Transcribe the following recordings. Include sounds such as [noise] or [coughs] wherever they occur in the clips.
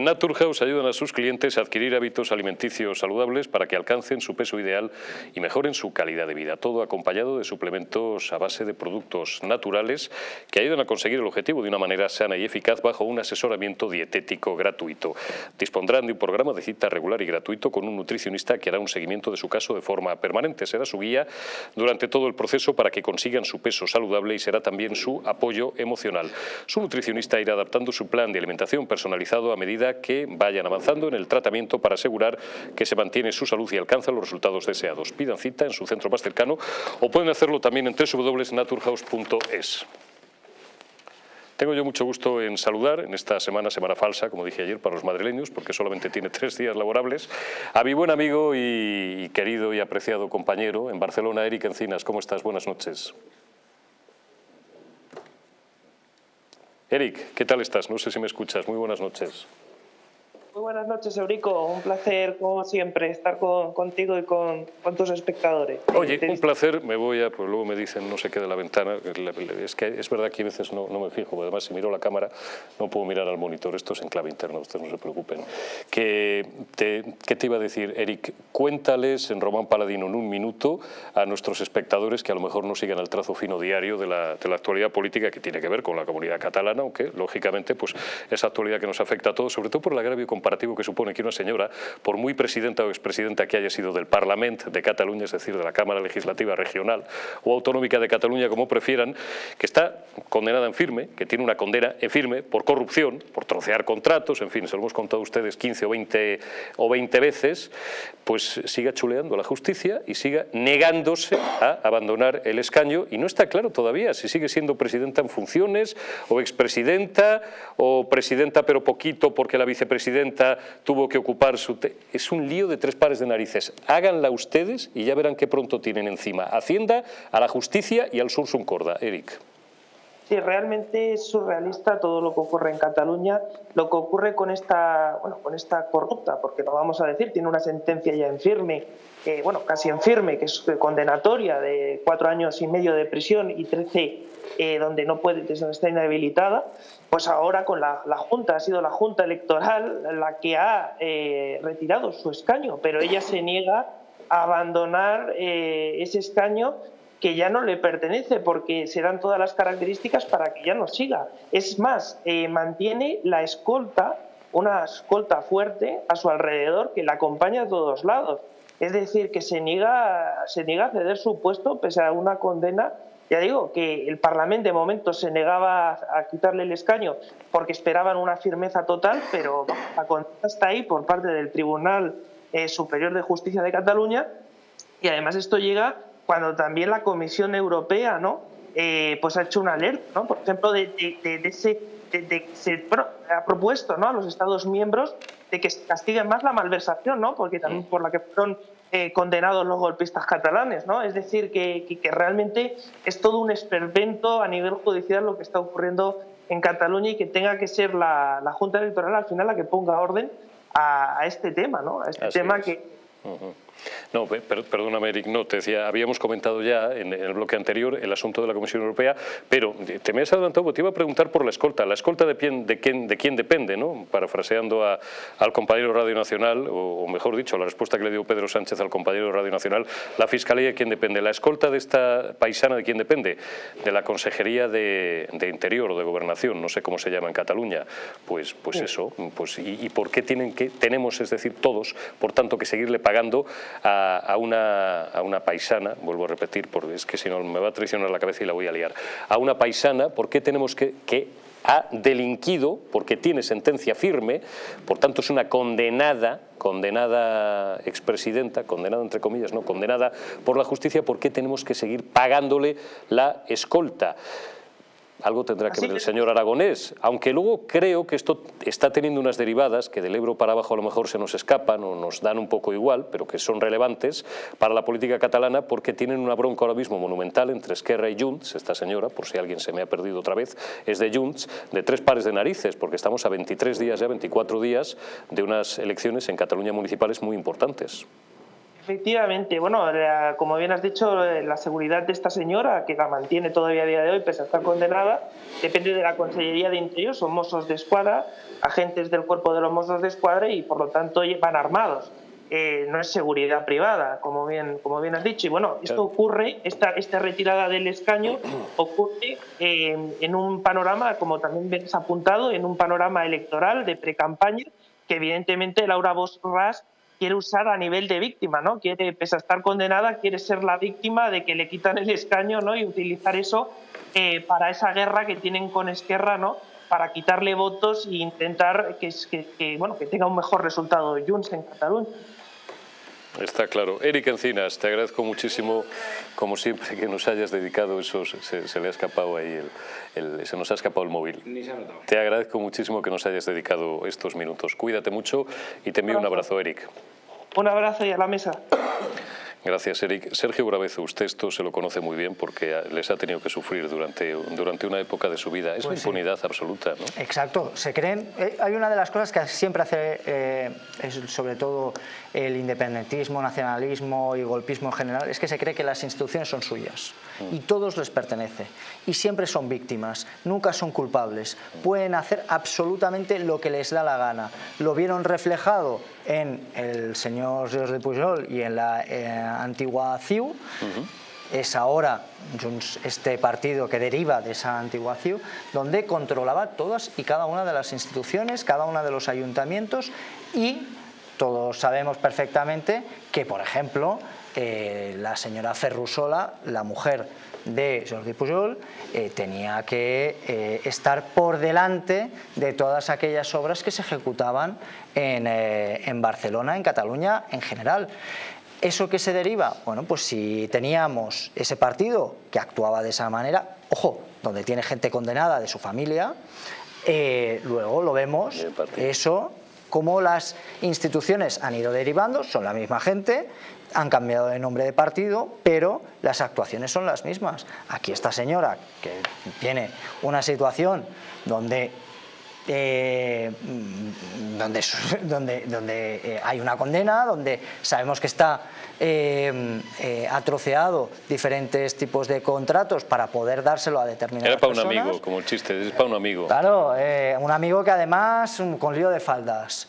En Naturhaus ayudan a sus clientes a adquirir hábitos alimenticios saludables para que alcancen su peso ideal y mejoren su calidad de vida. Todo acompañado de suplementos a base de productos naturales que ayudan a conseguir el objetivo de una manera sana y eficaz bajo un asesoramiento dietético gratuito. Dispondrán de un programa de cita regular y gratuito con un nutricionista que hará un seguimiento de su caso de forma permanente. Será su guía durante todo el proceso para que consigan su peso saludable y será también su apoyo emocional. Su nutricionista irá adaptando su plan de alimentación personalizado a medida que vayan avanzando en el tratamiento para asegurar que se mantiene su salud y alcanzan los resultados deseados. Pidan cita en su centro más cercano o pueden hacerlo también en www.naturhaus.es. Tengo yo mucho gusto en saludar en esta semana, semana falsa, como dije ayer, para los madrileños, porque solamente tiene tres días laborables, a mi buen amigo y querido y apreciado compañero en Barcelona, Eric Encinas. ¿Cómo estás? Buenas noches. Eric, ¿qué tal estás? No sé si me escuchas. Muy buenas noches. Muy buenas noches, Eurico. Un placer, como siempre, estar contigo y con, tus espectadores. Oye, un placer. Me voy a, pues luego me dicen no se quede la ventana. Es que es verdad que a veces no, me fijo. Además, si miro la cámara, no puedo mirar al monitor. Esto es en clave interna, ustedes no se preocupen. Que te, ¿Qué te iba a decir, Eric? Cuéntales en Román Paladino en un minuto a nuestros espectadores que a lo mejor no sigan el trazo fino diario de la, de la actualidad política que tiene que ver con la comunidad catalana, aunque, lógicamente, pues esa actualidad que nos afecta a todos, sobre todo por el agravio comparativo que supone que una señora, por muy presidenta o expresidenta que haya sido del Parlamento de Cataluña, es decir, de la Cámara Legislativa Regional o Autonómica de Cataluña, como prefieran, que está condenada en firme, que tiene una condena en firme por corrupción, por trocear contratos, en fin, se lo hemos contado a ustedes 15 o 20, o 20 veces, pues siga chuleando la justicia y siga negándose a abandonar el escaño. Y no está claro todavía si sigue siendo presidenta en funciones o expresidenta o presidenta pero poquito porque la vicepresidenta tuvo que ocupar su... Es un lío de tres pares de narices. Háganla ustedes y ya verán qué pronto tienen encima. Hacienda, a la justicia y al Sursum Corda. Eric. Sí, realmente es surrealista todo lo que ocurre en Cataluña, lo que ocurre con esta, bueno, con esta corrupta, porque lo vamos a decir, tiene una sentencia ya en firme, bueno, casi en firme, que es condenatoria de cuatro años y medio de prisión y trece eh, donde no puede, está inhabilitada, pues ahora con la, Junta, ha sido la Junta Electoral la que ha eh, retirado su escaño, pero ella se niega a abandonar eh, ese escaño que ya no le pertenece porque se dan todas las características para que ya no siga. Es más, eh, mantiene la escolta, una escolta fuerte a su alrededor que la acompaña a todos lados. Es decir, que se niega, se niega a ceder su puesto pese a una condena. Ya digo que el Parlamento de momento se negaba a quitarle el escaño porque esperaban una firmeza total, pero la condena está ahí por parte del Tribunal eh, Superior de Justicia de Cataluña y además esto llega cuando también la Comisión Europea ¿no? Eh, pues ha hecho una alerta, ¿no? por ejemplo, de, ese, se ha propuesto ¿no? a los Estados miembros de que castiguen más la malversación, ¿no? porque también por la que fueron eh, condenados los golpistas catalanes. ¿no? Es decir, que, que, realmente es todo un esperpento a nivel judicial lo que está ocurriendo en Cataluña y que tenga que ser la, la Junta Electoral al final la que ponga orden a, este tema, ¿no? a este tema que no, perdóname, Eric, no, te decía, habíamos comentado ya en, el bloque anterior el asunto de la Comisión Europea, pero te me has adelantado porque te iba a preguntar por la escolta. ¿La escolta de, quién, de, quién, de quién depende? ¿no? Parafraseando al compañero Radio Nacional, o, mejor dicho, la respuesta que le dio Pedro Sánchez al compañero Radio Nacional, la Fiscalía de quién depende. ¿La escolta de esta paisana de quién depende? De la Consejería de, Interior o de Gobernación, no sé cómo se llama en Cataluña. Pues, pues eso, pues, y, por qué tienen que, tenemos, es decir, todos, por tanto, que seguirle pagando a, una, a, una, paisana, vuelvo a repetir, porque es que si no me va a traicionar la cabeza y la voy a liar, a una paisana, ¿por qué tenemos que, que ha delinquido porque tiene sentencia firme, por tanto es una condenada, condenada expresidenta, condenada entre comillas, no, condenada por la justicia, ¿por qué tenemos que seguir pagándole la escolta? Algo tendrá que ver el señor Aragonés, aunque luego creo que esto está teniendo unas derivadas que del Ebro para abajo a lo mejor se nos escapan o nos dan un poco igual, pero que son relevantes para la política catalana porque tienen una bronca ahora mismo monumental entre Esquerra y Junts, esta señora, por si alguien se me ha perdido otra vez, es de Junts, de tres pares de narices, porque estamos a 23 días ya, 24 días de unas elecciones en Cataluña municipales muy importantes. Efectivamente, bueno, como bien has dicho, la seguridad de esta señora, que la mantiene todavía a día de hoy, pese a estar condenada, depende de la Consellería de Interior, son mozos de escuadra, agentes del cuerpo de los mozos de escuadra y por lo tanto van armados. Eh, no es seguridad privada, como bien, como bien has dicho. Y bueno, esto ocurre, esta, esta retirada del escaño [clears throat] ocurre en un panorama, como también ves apuntado, en un panorama electoral de pre-campaña que evidentemente Laura Borras quiere usar a nivel de víctima, ¿no? Quiere, pese a estar condenada, quiere ser la víctima de que le quitan el escaño, ¿no? Y utilizar eso eh, para esa guerra que tienen con Esquerra, ¿no? Para quitarle votos e intentar que, bueno, que tenga un mejor resultado Junts en Cataluña. Está claro. Eric Encinas, te agradezco muchísimo, como siempre, que nos hayas dedicado esos... Se, le ha escapado ahí, el, se nos ha escapado el móvil. Ni se ha notado. Te agradezco muchísimo que nos hayas dedicado estos minutos. Cuídate mucho y te envío un abrazo, Eric. Un abrazo y a la mesa. Gracias, Eric. Sergio Brabezo, usted esto se lo conoce muy bien porque les ha tenido que sufrir durante, durante una época de su vida. Es pues impunidad absoluta, ¿no? Exacto. Se creen... Eh, hay una de las cosas que siempre hace, eh, sobre todo el independentismo, nacionalismo y golpismo en general, es que se cree que las instituciones son suyas y mm. todos les pertenece. Y siempre son víctimas, nunca son culpables. Pueden hacer absolutamente lo que les da la gana. Lo vieron reflejado en el señor Jordi Pujol y en la eh, antigua CIU, es ahora este partido que deriva de esa antigua CIU, donde controlaba todas y cada una de las instituciones, cada uno de los ayuntamientos y todos sabemos perfectamente que, por ejemplo, eh, la señora Ferrusola, la mujer de Jordi Pujol eh, tenía que eh, estar por delante de todas aquellas obras que se ejecutaban en, eh, en Barcelona, en Cataluña en general. ¿Eso qué se deriva? Bueno, pues si teníamos ese partido que actuaba de esa manera, ojo, donde tiene gente condenada de su familia, luego lo vemos, eso, como las instituciones han ido derivando, son la misma gente, han cambiado de nombre de partido, pero las actuaciones son las mismas. Aquí esta señora, que tiene una situación donde eh, donde, [laughs] donde, donde eh, hay una condena, donde sabemos que está eh, eh, ha troceado diferentes tipos de contratos para poder dárselo a determinadas Era para un amigo, como el chiste, es para un amigo. Claro, eh, un amigo que además con lío de faldas.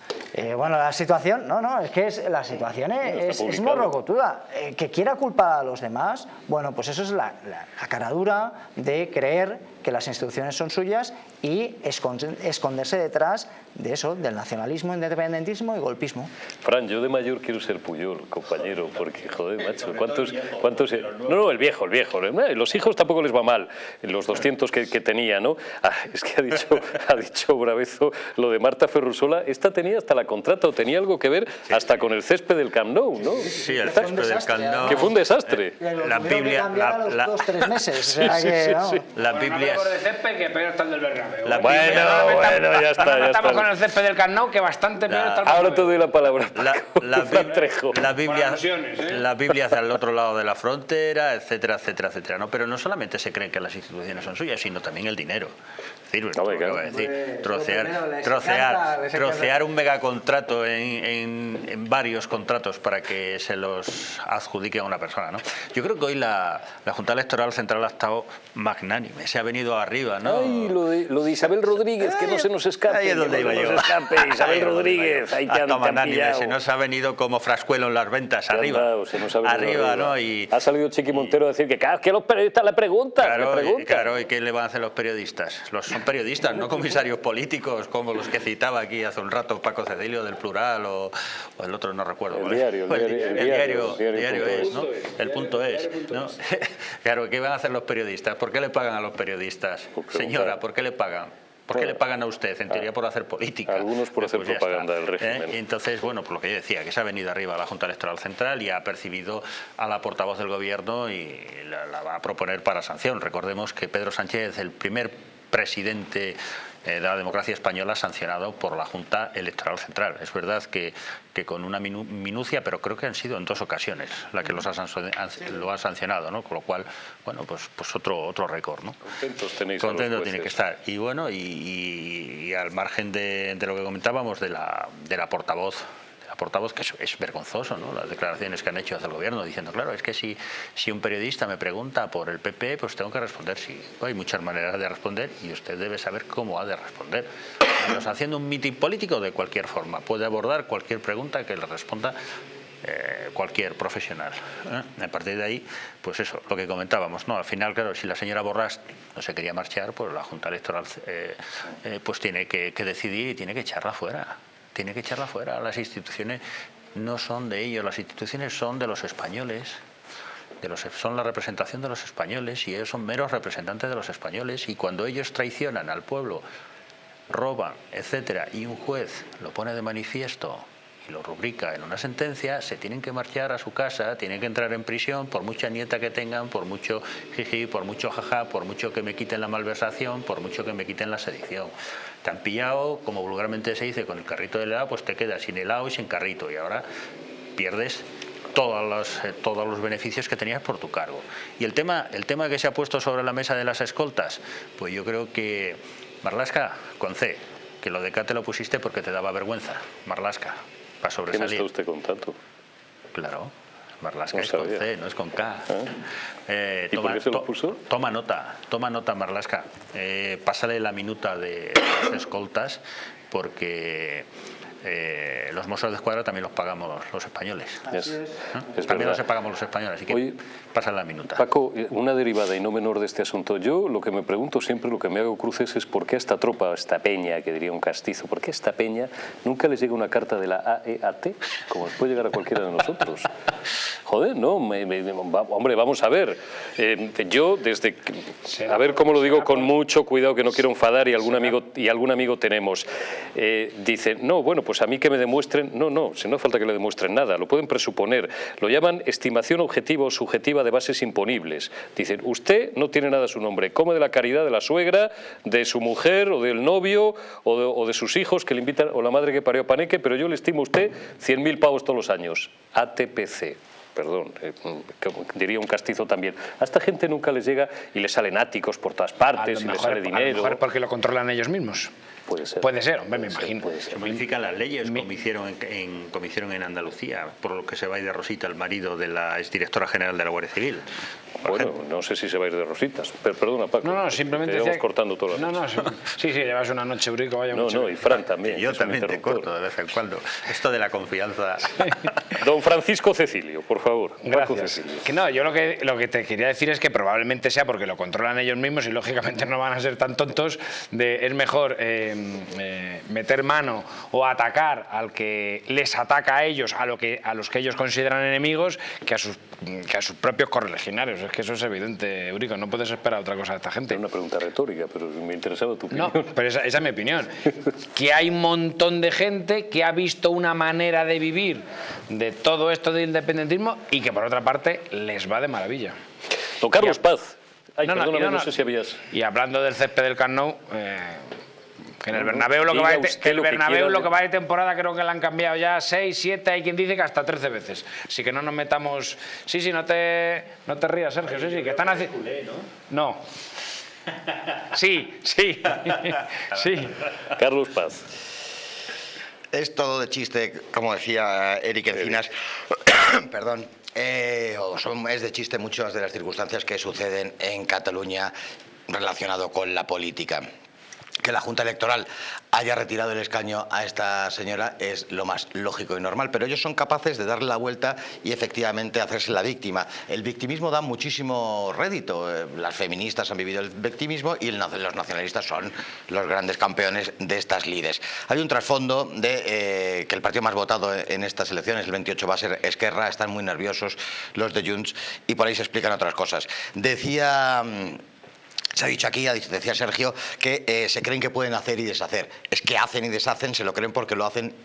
bueno, la situación, no, no, es que es, la situación es, es morrocotuda. que quiera culpar a los demás, bueno, pues eso es la, la, la caradura de creer que las instituciones son suyas y esconderse detrás de eso, del nacionalismo, independentismo y golpismo. Fran, yo de mayor quiero ser Puyol, compañero, porque, joder, macho, ¿cuántos...? cuántos no, no, el viejo, el viejo. Eh, los hijos tampoco les va mal, los 200 que, tenía, ¿no? Ah, es que ha dicho, [laughs] ha dicho Bravezo lo de Marta Ferrusola, esta tenía hasta la contrata, o tenía algo que ver hasta con el césped del Camp Nou, ¿no? Sí, el césped del Camp Nou. Que fue un desastre. La Biblia... La, meses. Biblia... de césped que peor está el del Bernabéu. Bueno, bueno, ya está, ya está con el césped del Carnot, que bastante peor está Ahora te doy la palabra, La, la, [laughs] la, Biblia, ¿eh? la Biblia hacia el otro lado de la frontera, etcétera, etcétera, etcétera. ¿no? Pero no solamente se creen que las instituciones son suyas, sino también el dinero. Es decir, decir trocear, trocear, trocear un megacontrato en, en, en, varios contratos para que se los adjudique a una persona. ¿no? Yo creo que hoy la, la Junta Electoral Central ha estado magnánime, se ha venido arriba. ¿no? Ay, lo de, lo de Isabel Rodríguez, que no se nos escape. Ahí es [laughs] donde iba yo. escape, Isabel Rodríguez, ahí te han, Se nos ha venido como frascuelo en las ventas, arriba. se nos ha arriba, ¿no? Y, ha salido Chiqui Montero a decir que cada que los periodistas le preguntan. Claro, le preguntan. Y, claro, ¿y qué le van a hacer los periodistas? Los son periodistas, no comisarios políticos como los que citaba aquí hace un rato Paco Cecilio del Plural o, el otro no recuerdo. El diario, el, diario, el, diario, el diario, es, ¿no? El punto es, ¿no? [laughs] claro, ¿qué van a hacer los periodistas? ¿Por qué le pagan a los periodistas? Señora, ¿por qué le pagan? ¿Por qué le pagan a usted? En teoría por hacer política. Algunos por hacer pues propaganda del régimen. ¿Eh? entonces, bueno, por lo que yo decía, que se ha venido arriba a la Junta Electoral Central y ha percibido a la portavoz del gobierno y la, la va a proponer para sanción. Recordemos que Pedro Sánchez, el primer presidente de la democracia española sancionado por la Junta Electoral Central. Es verdad que, que con una minucia, pero creo que han sido en dos ocasiones la que los ha, lo ha sancionado, ¿no? Con lo cual, bueno, pues, pues otro, otro récord, ¿no? Contentos tenéis Contento tiene que estar. Y bueno, y, al margen de, de, lo que comentábamos de la, de la portavoz portavoz, que es, vergonzoso, ¿no? las declaraciones que han hecho hacia el gobierno, diciendo, claro, es que si, si un periodista me pregunta por el PP, pues tengo que responder sí. Hay muchas maneras de responder y usted debe saber cómo ha de responder. haciendo un mitin político de cualquier forma, puede abordar cualquier pregunta que le responda eh, cualquier profesional. ¿eh? A partir de ahí, pues eso, lo que comentábamos, ¿no? Al final, claro, si la señora Borrás no se quería marchar, pues la Junta Electoral eh, pues tiene que, decidir y tiene que echarla fuera. Tiene que echarla fuera. Las instituciones no son de ellos, las instituciones son de los españoles. De los, son la representación de los españoles y ellos son meros representantes de los españoles y cuando ellos traicionan al pueblo, roban, etcétera, y un juez lo pone de manifiesto y lo rubrica en una sentencia, se tienen que marchar a su casa, tienen que entrar en prisión por mucha nieta que tengan, por mucho jiji, por mucho jaja, por mucho que me quiten la malversación, por mucho que me quiten la sedición. Te han pillado, como vulgarmente se dice, con el carrito de helado, pues te quedas sin helado y sin carrito y ahora pierdes todos los, eh, todos los beneficios que tenías por tu cargo. Y el tema, el tema que se ha puesto sobre la mesa de las escoltas, pues yo creo que Marlasca, con C, que lo de K te lo pusiste porque te daba vergüenza, Marlasca para sobresalir. ¿Quién está usted contacto? Claro, Marlasca es con C, no es con K. ¿Ah? Eh, ¿Y toma, por qué se lo puso? toma nota, toma nota Marlasca. Eh, pásale la minuta de las escoltas porque eh, los mozos de escuadra también los pagamos los españoles. también los pagamos los españoles, así que pasa la minuta. Paco, eh, una derivada y no menor de este asunto. Yo lo que me pregunto siempre, lo que me hago cruces es por qué a esta tropa, esta peña, que diría un castizo, por qué a esta peña nunca les llega una carta de la AEAT, como les puede llegar a cualquiera de nosotros. Joder, no, hombre, vamos a ver. Eh, yo desde, a ver cómo lo digo con mucho cuidado, que no quiero enfadar y algún amigo y algún amigo tenemos. dice, no, bueno, pues a mí que me demuestren, no, no, si no falta que le demuestren nada, lo pueden presuponer. Lo llaman estimación objetiva o subjetiva de bases imponibles. Dicen, usted no tiene nada a su nombre, come de la caridad de la suegra, de su mujer o del novio o de, sus hijos que le invitan, o la madre que parió paneque, pero yo le estimo a usted 100.000 pavos todos los años. ATPC perdón, eh, diría un castizo también. A esta gente nunca les llega y les salen áticos por todas partes y les sale dinero. A lo mejor porque lo controlan ellos mismos. Puede ser. Puede ser, hombre, me imagino. Se modifican las leyes, como hicieron en, como hicieron en Andalucía, por lo que se va a ir de Rosita, el marido de la exdirectora general de la Guardia Civil. Bueno, no sé si se va a ir de rositas. Pero, perdona, Paco. No, no, simplemente. Te cortando todo No, no, sí, sí, llevas una noche brico, vaya No, no, y Fran también. yo también te corto de vez en cuando. Esto de la confianza. Don Francisco Cecilio, por favor. Gracias. Que no, yo lo que, lo que te quería decir es que probablemente sea porque lo controlan ellos mismos y lógicamente no van a ser tan tontos de es mejor eh, eh, meter mano o atacar al que les ataca a ellos, a, lo que, a los que ellos consideran enemigos, que a sus, que a sus propios correligionarios es que eso es evidente, Eurico, no puedes esperar otra cosa de esta gente. Es una pregunta retórica, pero me interesaba tu opinión. No, pero esa, es mi opinión. que hay un montón de gente que ha visto una manera de vivir de todo esto del independentismo y que por otra parte les va de maravilla. Don Carlos Paz. Ay, no, perdóname, no, sé si habías... Y hablando del césped del Camp eh, en el Bernabéu, lo que, va de, el lo que va de temporada creo que le han cambiado ya 6, 7, hay quien dice que hasta 13 veces. Así que no nos metamos... Sí, sí, no te, no te rías, Sergio, sí, sí, que están haciendo... No. Sí, sí, [laughs] sí. Carlos Paz. Es todo de chiste, como decía Eric Encinas, [coughs] perdón, eh, es de chiste muchas de las circunstancias que suceden en Cataluña relacionado con la política que la Junta Electoral haya retirado el escaño a esta señora es lo más lógico y normal, pero ellos son capaces de darle la vuelta y efectivamente hacerse la víctima. El victimismo da muchísimo rédito, eh, las feministas han vivido el victimismo y los nacionalistas son los grandes campeones de estas lides. Hay un trasfondo de eh, que el partido más votado en estas elecciones, el 28 va a ser Esquerra, están muy nerviosos los de Junts y por ahí se explican otras cosas. Decía... Se ha dicho aquí, decía Sergio, que eh, se creen que pueden hacer y deshacer. Es que hacen y deshacen, se lo creen porque lo hacen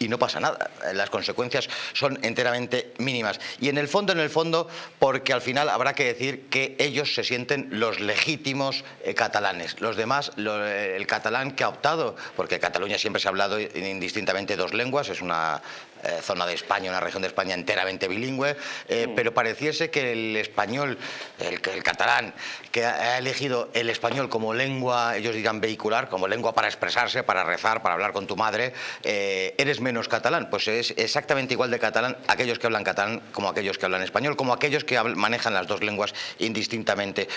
y no pasa nada. Las consecuencias son enteramente mínimas. Y en el fondo, en el fondo, porque al final habrá que decir que ellos se sienten los legítimos eh, catalanes. Los demás, el catalán que ha optado, porque Cataluña siempre se ha hablado indistintamente dos lenguas, es una eh, zona de España, una región de España enteramente bilingüe, eh, mm. pero pareciese que el español, el, el catalán, que ha elegido el español como lengua, ellos dirán vehicular, como lengua para expresarse, para rezar, para hablar con tu madre, eres menos catalán. Pues es exactamente igual de catalán aquellos que hablan catalán como aquellos que hablan español, como aquellos que manejan las dos lenguas indistintamente.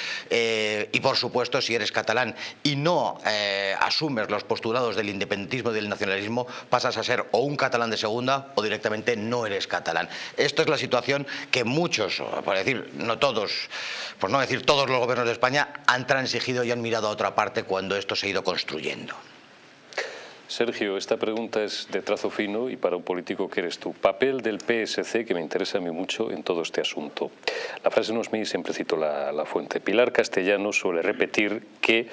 y por supuesto, si eres catalán y no asumes los postulados del independentismo y del nacionalismo, pasas a ser o un catalán de segunda o directamente no eres catalán. Esto es la situación que muchos, por decir, no todos, por no decir todos los gobiernos de España, han transigido y han mirado a otra parte cuando esto se ha ido construyendo. Sergio, esta pregunta es de trazo fino y para un político que eres tú. Papel del PSC que me interesa a mí mucho en todo este asunto. La frase no es mía siempre cito la, la fuente. Pilar Castellano suele repetir que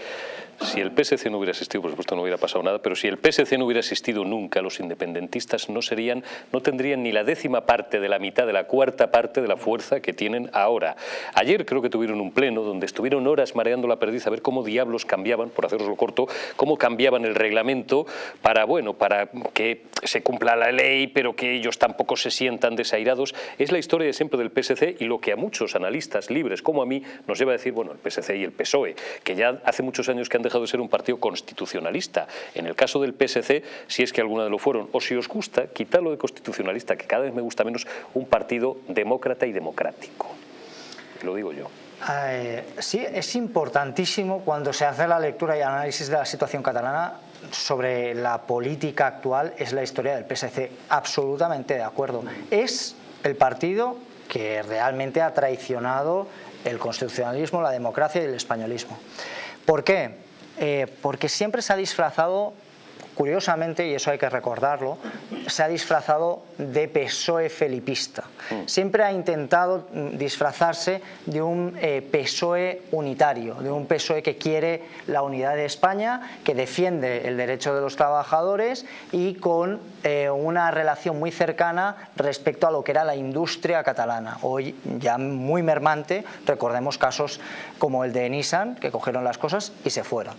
si el PSC no hubiera existido, por supuesto no hubiera pasado nada, pero si el PSC no hubiera existido nunca, los independentistas no serían, no tendrían ni la décima parte de la mitad, de la cuarta parte de la fuerza que tienen ahora. Ayer creo que tuvieron un pleno donde estuvieron horas mareando la perdiz a ver cómo diablos cambiaban, por haceroslo corto, cómo cambiaban el reglamento para, bueno, para que se cumpla la ley, pero que ellos tampoco se sientan desairados. Es la historia de siempre del PSC y lo que a muchos analistas libres como a mí nos lleva a decir, bueno, el PSC y el PSOE, que ya hace muchos años que han dejado de ser un partido constitucionalista. En el caso del PSC, si es que alguna de lo fueron, o si os gusta, quitadlo de constitucionalista, que cada vez me gusta menos, un partido demócrata y democrático. Lo digo yo. Eh, sí, es importantísimo cuando se hace la lectura y análisis de la situación catalana sobre la política actual, es la historia del PSC. Absolutamente de acuerdo. Es el partido que realmente ha traicionado el constitucionalismo, la democracia y el españolismo. ¿Por qué? Eh, porque siempre se ha disfrazado, curiosamente, y eso hay que recordarlo, se ha disfrazado de PSOE felipista. Mm. Siempre ha intentado disfrazarse de un eh, PSOE unitario, de un PSOE que quiere la unidad de España, que defiende el derecho de los trabajadores y con eh, una relación muy cercana respecto a lo que era la industria catalana. Hoy ya muy mermante, recordemos casos como el de Nissan, que cogieron las cosas y se fueron.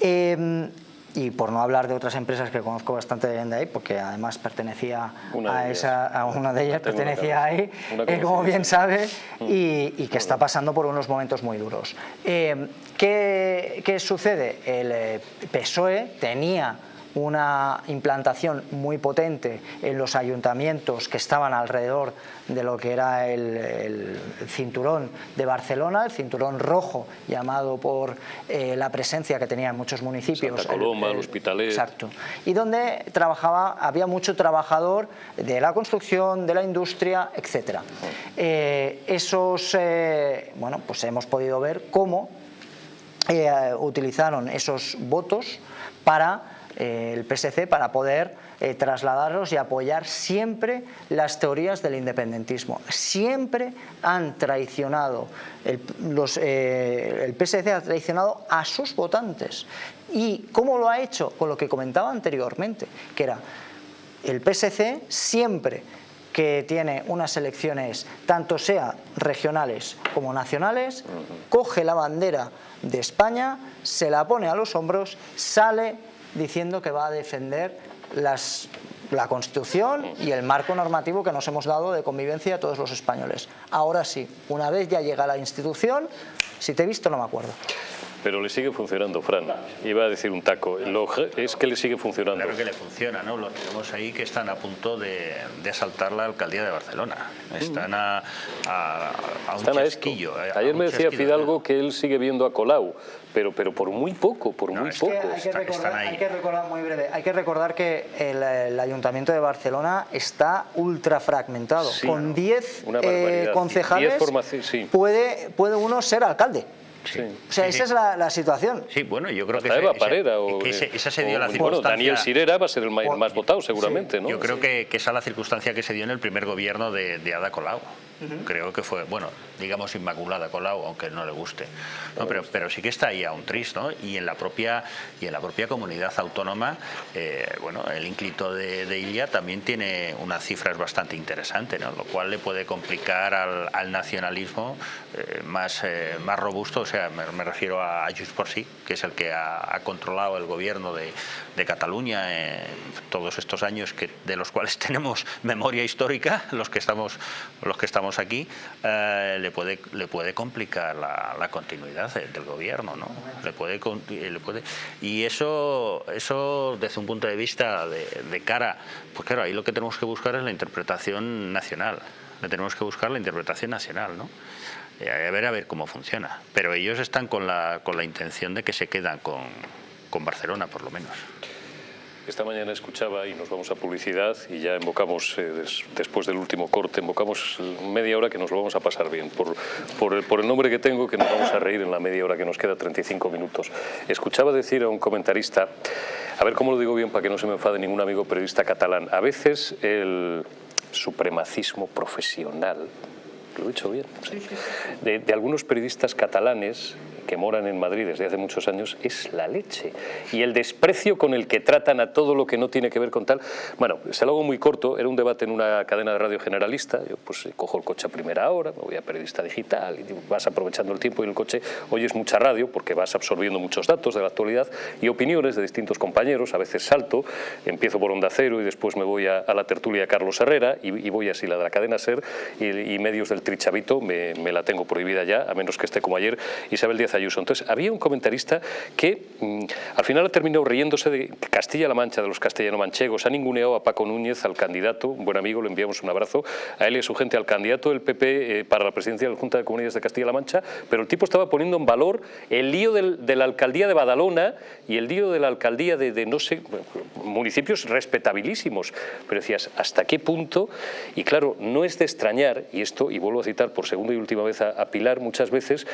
Em, y por no hablar de otras empresas que conozco bastante bien de ahí, porque además pertenecía a, esa, a una de ellas, pertenecía ahí, eh, como bien sabe, mm. y, que está pasando por unos momentos muy duros. Eh, ¿qué, ¿Qué sucede? El eh, PSOE tenía una implantación muy potente en los ayuntamientos que estaban alrededor de lo que era el, cinturón de Barcelona, el cinturón rojo llamado por eh, la presencia que tenía en muchos municipios. Santa Coloma, el, Hospitalet. Exacto. Y donde trabajaba, había mucho trabajador de la construcción, de la industria, etc. Eh, esos, eh, bueno, pues hemos podido ver cómo utilizaron esos votos para eh, el PSC para poder eh, trasladarlos y apoyar siempre las teorías del independentismo. Siempre han traicionado, el, los, eh, el PSC ha traicionado a sus votantes. ¿Y cómo lo ha hecho? Con lo que comentaba anteriormente, que era el PSC siempre que tiene unas elecciones, tanto sea regionales como nacionales, coge la bandera de España, se la pone a los hombros, sale diciendo que va a defender la Constitución y el marco normativo que nos hemos dado de convivencia a todos los españoles. Ahora sí, una vez ya llega la institución, si te he visto no me acuerdo pero le sigue funcionando, Fran. Iba a decir un taco. es que le sigue funcionando. Claro que le funciona, ¿no? Lo tenemos ahí que están a punto de, asaltar la alcaldía de Barcelona. Están a, un están chasquillo. Ayer me decía Fidalgo que él sigue viendo a Colau, pero, pero por muy poco, por muy poco. hay, que recordar, muy breve, hay que recordar que el, Ayuntamiento de Barcelona está ultra fragmentado. Con 10 eh, concejales puede, puede uno ser alcalde. O sea, esa es la, situación. Sí, bueno, yo creo que, esa, Parera o, esa se dio la circunstancia... Daniel Sirera va a ser el más, votado seguramente, ¿no? Yo creo que, esa es la circunstancia que se dio en el primer gobierno de, de Ada Colau. Creo que fue, bueno, digamos Inmaculada Colau, aunque no le guste. ¿no? Pero, pero sí que está ahí un tris, ¿no? Y en la propia, y en la propia comunidad autónoma, eh, bueno, el ínclito de, de, Ilia también tiene unas cifras bastante interesantes, ¿no? Lo cual le puede complicar al, nacionalismo eh, más, eh, más robusto, o sea, me, refiero a Just por sí, que es el que ha, controlado el gobierno de, de Cataluña en todos estos años que, de los cuales [laughs] tenemos memoria histórica, los que estamos, los que estamos aquí, eh, le, puede, le puede complicar la, continuidad del gobierno, ¿no? Le puede, le puede, y eso, eso desde un punto de vista de, cara, pues claro, ahí lo que tenemos que buscar es la interpretación nacional, le tenemos que buscar la interpretación nacional, ¿no? Eh, a ver a ver cómo funciona. Pero ellos están con la, con la intención de que se quedan con, con Barcelona, por lo menos. Esta mañana escuchaba, y nos vamos a publicidad, y ya invocamos, eh, después del último corte, invocamos media hora que nos lo vamos a pasar bien. Por, por, el, por, el, nombre que tengo, que nos vamos a reír en la media hora que nos queda, 35 minutos. Escuchaba decir a un comentarista, a ver cómo lo digo bien para que no se me enfade ningún amigo periodista catalán, a veces el supremacismo profesional, lo he dicho bien, de, de algunos periodistas catalanes que moran en Madrid desde hace muchos años es la leche. Y el desprecio con el que tratan a todo lo que no tiene que ver con tal... Bueno, se lo hago muy corto, era un debate en una cadena de radio generalista, yo pues cojo el coche a primera hora, me voy a periodista digital, y vas aprovechando el tiempo y el coche oyes mucha radio porque vas absorbiendo muchos datos de la actualidad y opiniones de distintos compañeros, a veces salto, empiezo por Onda Cero y después me voy a, la tertulia Carlos Herrera y, voy así la de la cadena SER y, medios del Trichavito me, me, la tengo prohibida ya, a menos que esté como ayer Isabel Díaz Ayuso. Entonces, había un comentarista que mm, al final ha terminado riéndose de Castilla-La Mancha, de los castellano-manchegos, ha ninguneado a Paco Núñez, al candidato, un buen amigo, le enviamos un abrazo, a él y a su gente, al candidato del PP eh, para la presidencia de la Junta de Comunidades de Castilla-La Mancha, pero el tipo estaba poniendo en valor el lío de la alcaldía de Badalona y el lío de la alcaldía de, no sé, municipios respetabilísimos, pero decías, ¿hasta qué punto? Y claro, no es de extrañar, y esto, y vuelvo a citar por segunda y última vez a, Pilar muchas veces,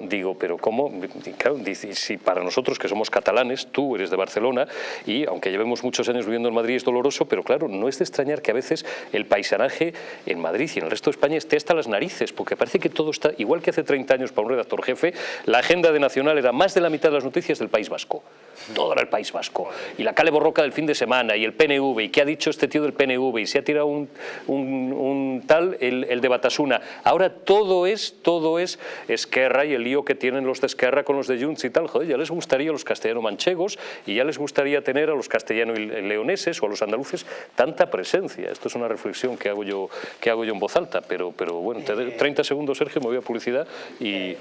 digo, pero ¿cómo claro, si para nosotros que somos catalanes, tú eres de Barcelona y aunque llevemos muchos años viviendo en Madrid es doloroso, pero claro, no es de extrañar que a veces el paisanaje en Madrid y en el resto de España esté hasta las narices, porque parece que todo está, igual que hace 30 años para un redactor jefe, la agenda de Nacional era más de la mitad de las noticias del País Vasco. Todo era el País Vasco. Y la cale borroca del fin de semana y el PNV, y qué ha dicho este tío del PNV, y se ha tirado un, un, tal, el, el, de Batasuna. Ahora todo es, todo es Esquerra y el lío que tienen los de Esquerra con los de Junts y tal, joder, ya les gustaría a los castellano-manchegos y ya les gustaría tener a los castellano-leoneses o a los andaluces tanta presencia. Esto es una reflexión que hago yo, que hago yo en voz alta, pero, pero bueno, te 30 segundos, Sergio, me voy a publicidad y...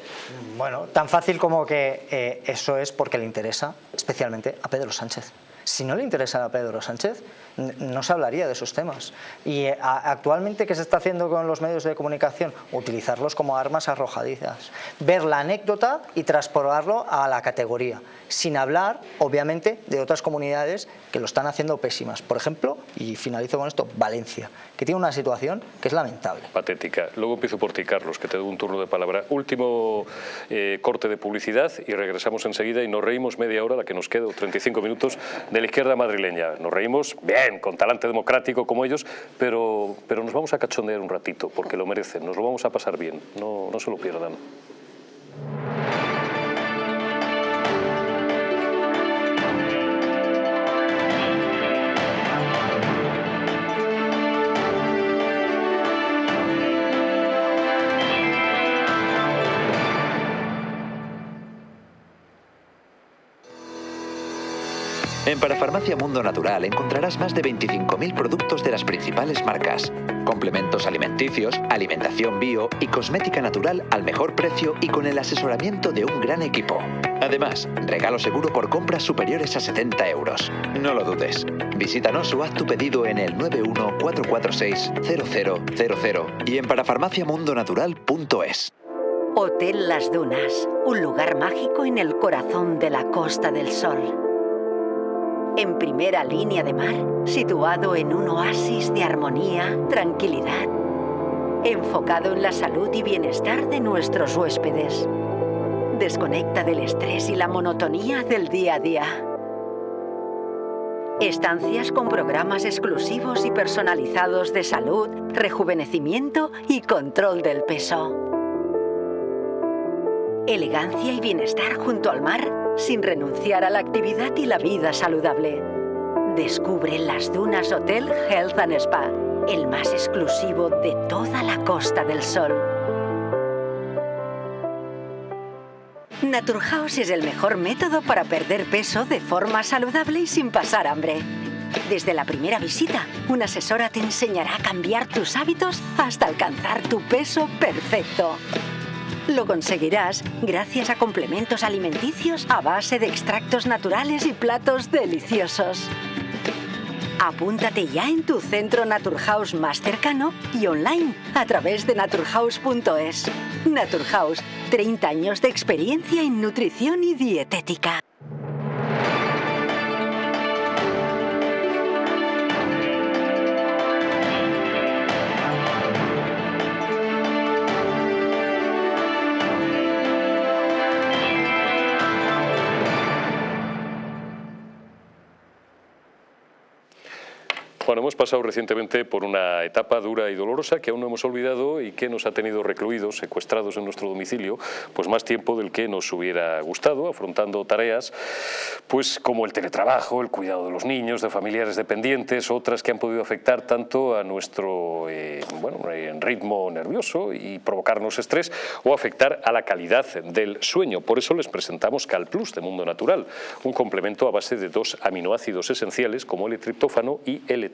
Bueno, tan fácil como que eh, eso es porque le interesa especialmente a Pedro Sánchez. Si no le interesa a Pedro Sánchez, no se hablaría de esos temas. Y eh, actualmente, ¿qué se está haciendo con los medios de comunicación? Utilizarlos como armas arrojadizas. Ver la anécdota y transportarlo a la categoría. Sin hablar, obviamente, de otras comunidades que lo están haciendo pésimas. Por ejemplo, y finalizo con esto, Valencia, que tiene una situación que es lamentable. Patética. Luego empiezo por ti, Carlos, que te doy un turno de palabra. Último eh, corte de publicidad y regresamos enseguida y nos reímos media hora, la que nos queda, 35 minutos, de la izquierda madrileña. Nos reímos bien, con talante democrático como ellos, pero, pero nos vamos a cachondear un ratito, porque lo merecen, nos lo vamos a pasar bien, no, no se lo pierdan. En Parafarmacia Mundo Natural encontrarás más de 25.000 productos de las principales marcas, complementos alimenticios, alimentación bio y cosmética natural al mejor precio y con el asesoramiento de un gran equipo. Además, regalo seguro por compras superiores a 70 euros. No lo dudes. Visítanos o haz tu pedido en el 914460000 y en parafarmaciamundonatural.es. Hotel Las Dunas, un lugar mágico en el corazón de la Costa del Sol en primera línea de mar, situado en un oasis de armonía, tranquilidad, enfocado en la salud y bienestar de nuestros huéspedes. Desconecta del estrés y la monotonía del día a día. Estancias con programas exclusivos y personalizados de salud, rejuvenecimiento y control del peso. Elegancia y bienestar junto al mar sin renunciar a la actividad y la vida saludable. Descubre las Dunas Hotel Health and Spa, el más exclusivo de toda la Costa del Sol. Naturhaus es el mejor método para perder peso de forma saludable y sin pasar hambre. Desde la primera visita, una asesora te enseñará a cambiar tus hábitos hasta alcanzar tu peso perfecto. Lo conseguirás gracias a complementos alimenticios a base de extractos naturales y platos deliciosos. Apúntate ya en tu centro Naturhaus más cercano y online a través de naturhaus.es. Naturhaus, 30 años de experiencia en nutrición y dietética. Bueno, hemos pasado recientemente por una etapa dura y dolorosa que aún no hemos olvidado y que nos ha tenido recluidos, secuestrados en nuestro domicilio, pues más tiempo del que nos hubiera gustado, afrontando tareas pues como el teletrabajo, el cuidado de los niños, de familiares dependientes, otras que han podido afectar tanto a nuestro eh, bueno, ritmo nervioso y provocarnos estrés o afectar a la calidad del sueño. Por eso les presentamos Cal Plus de Mundo Natural, un complemento a base de dos aminoácidos esenciales como el triptófano y el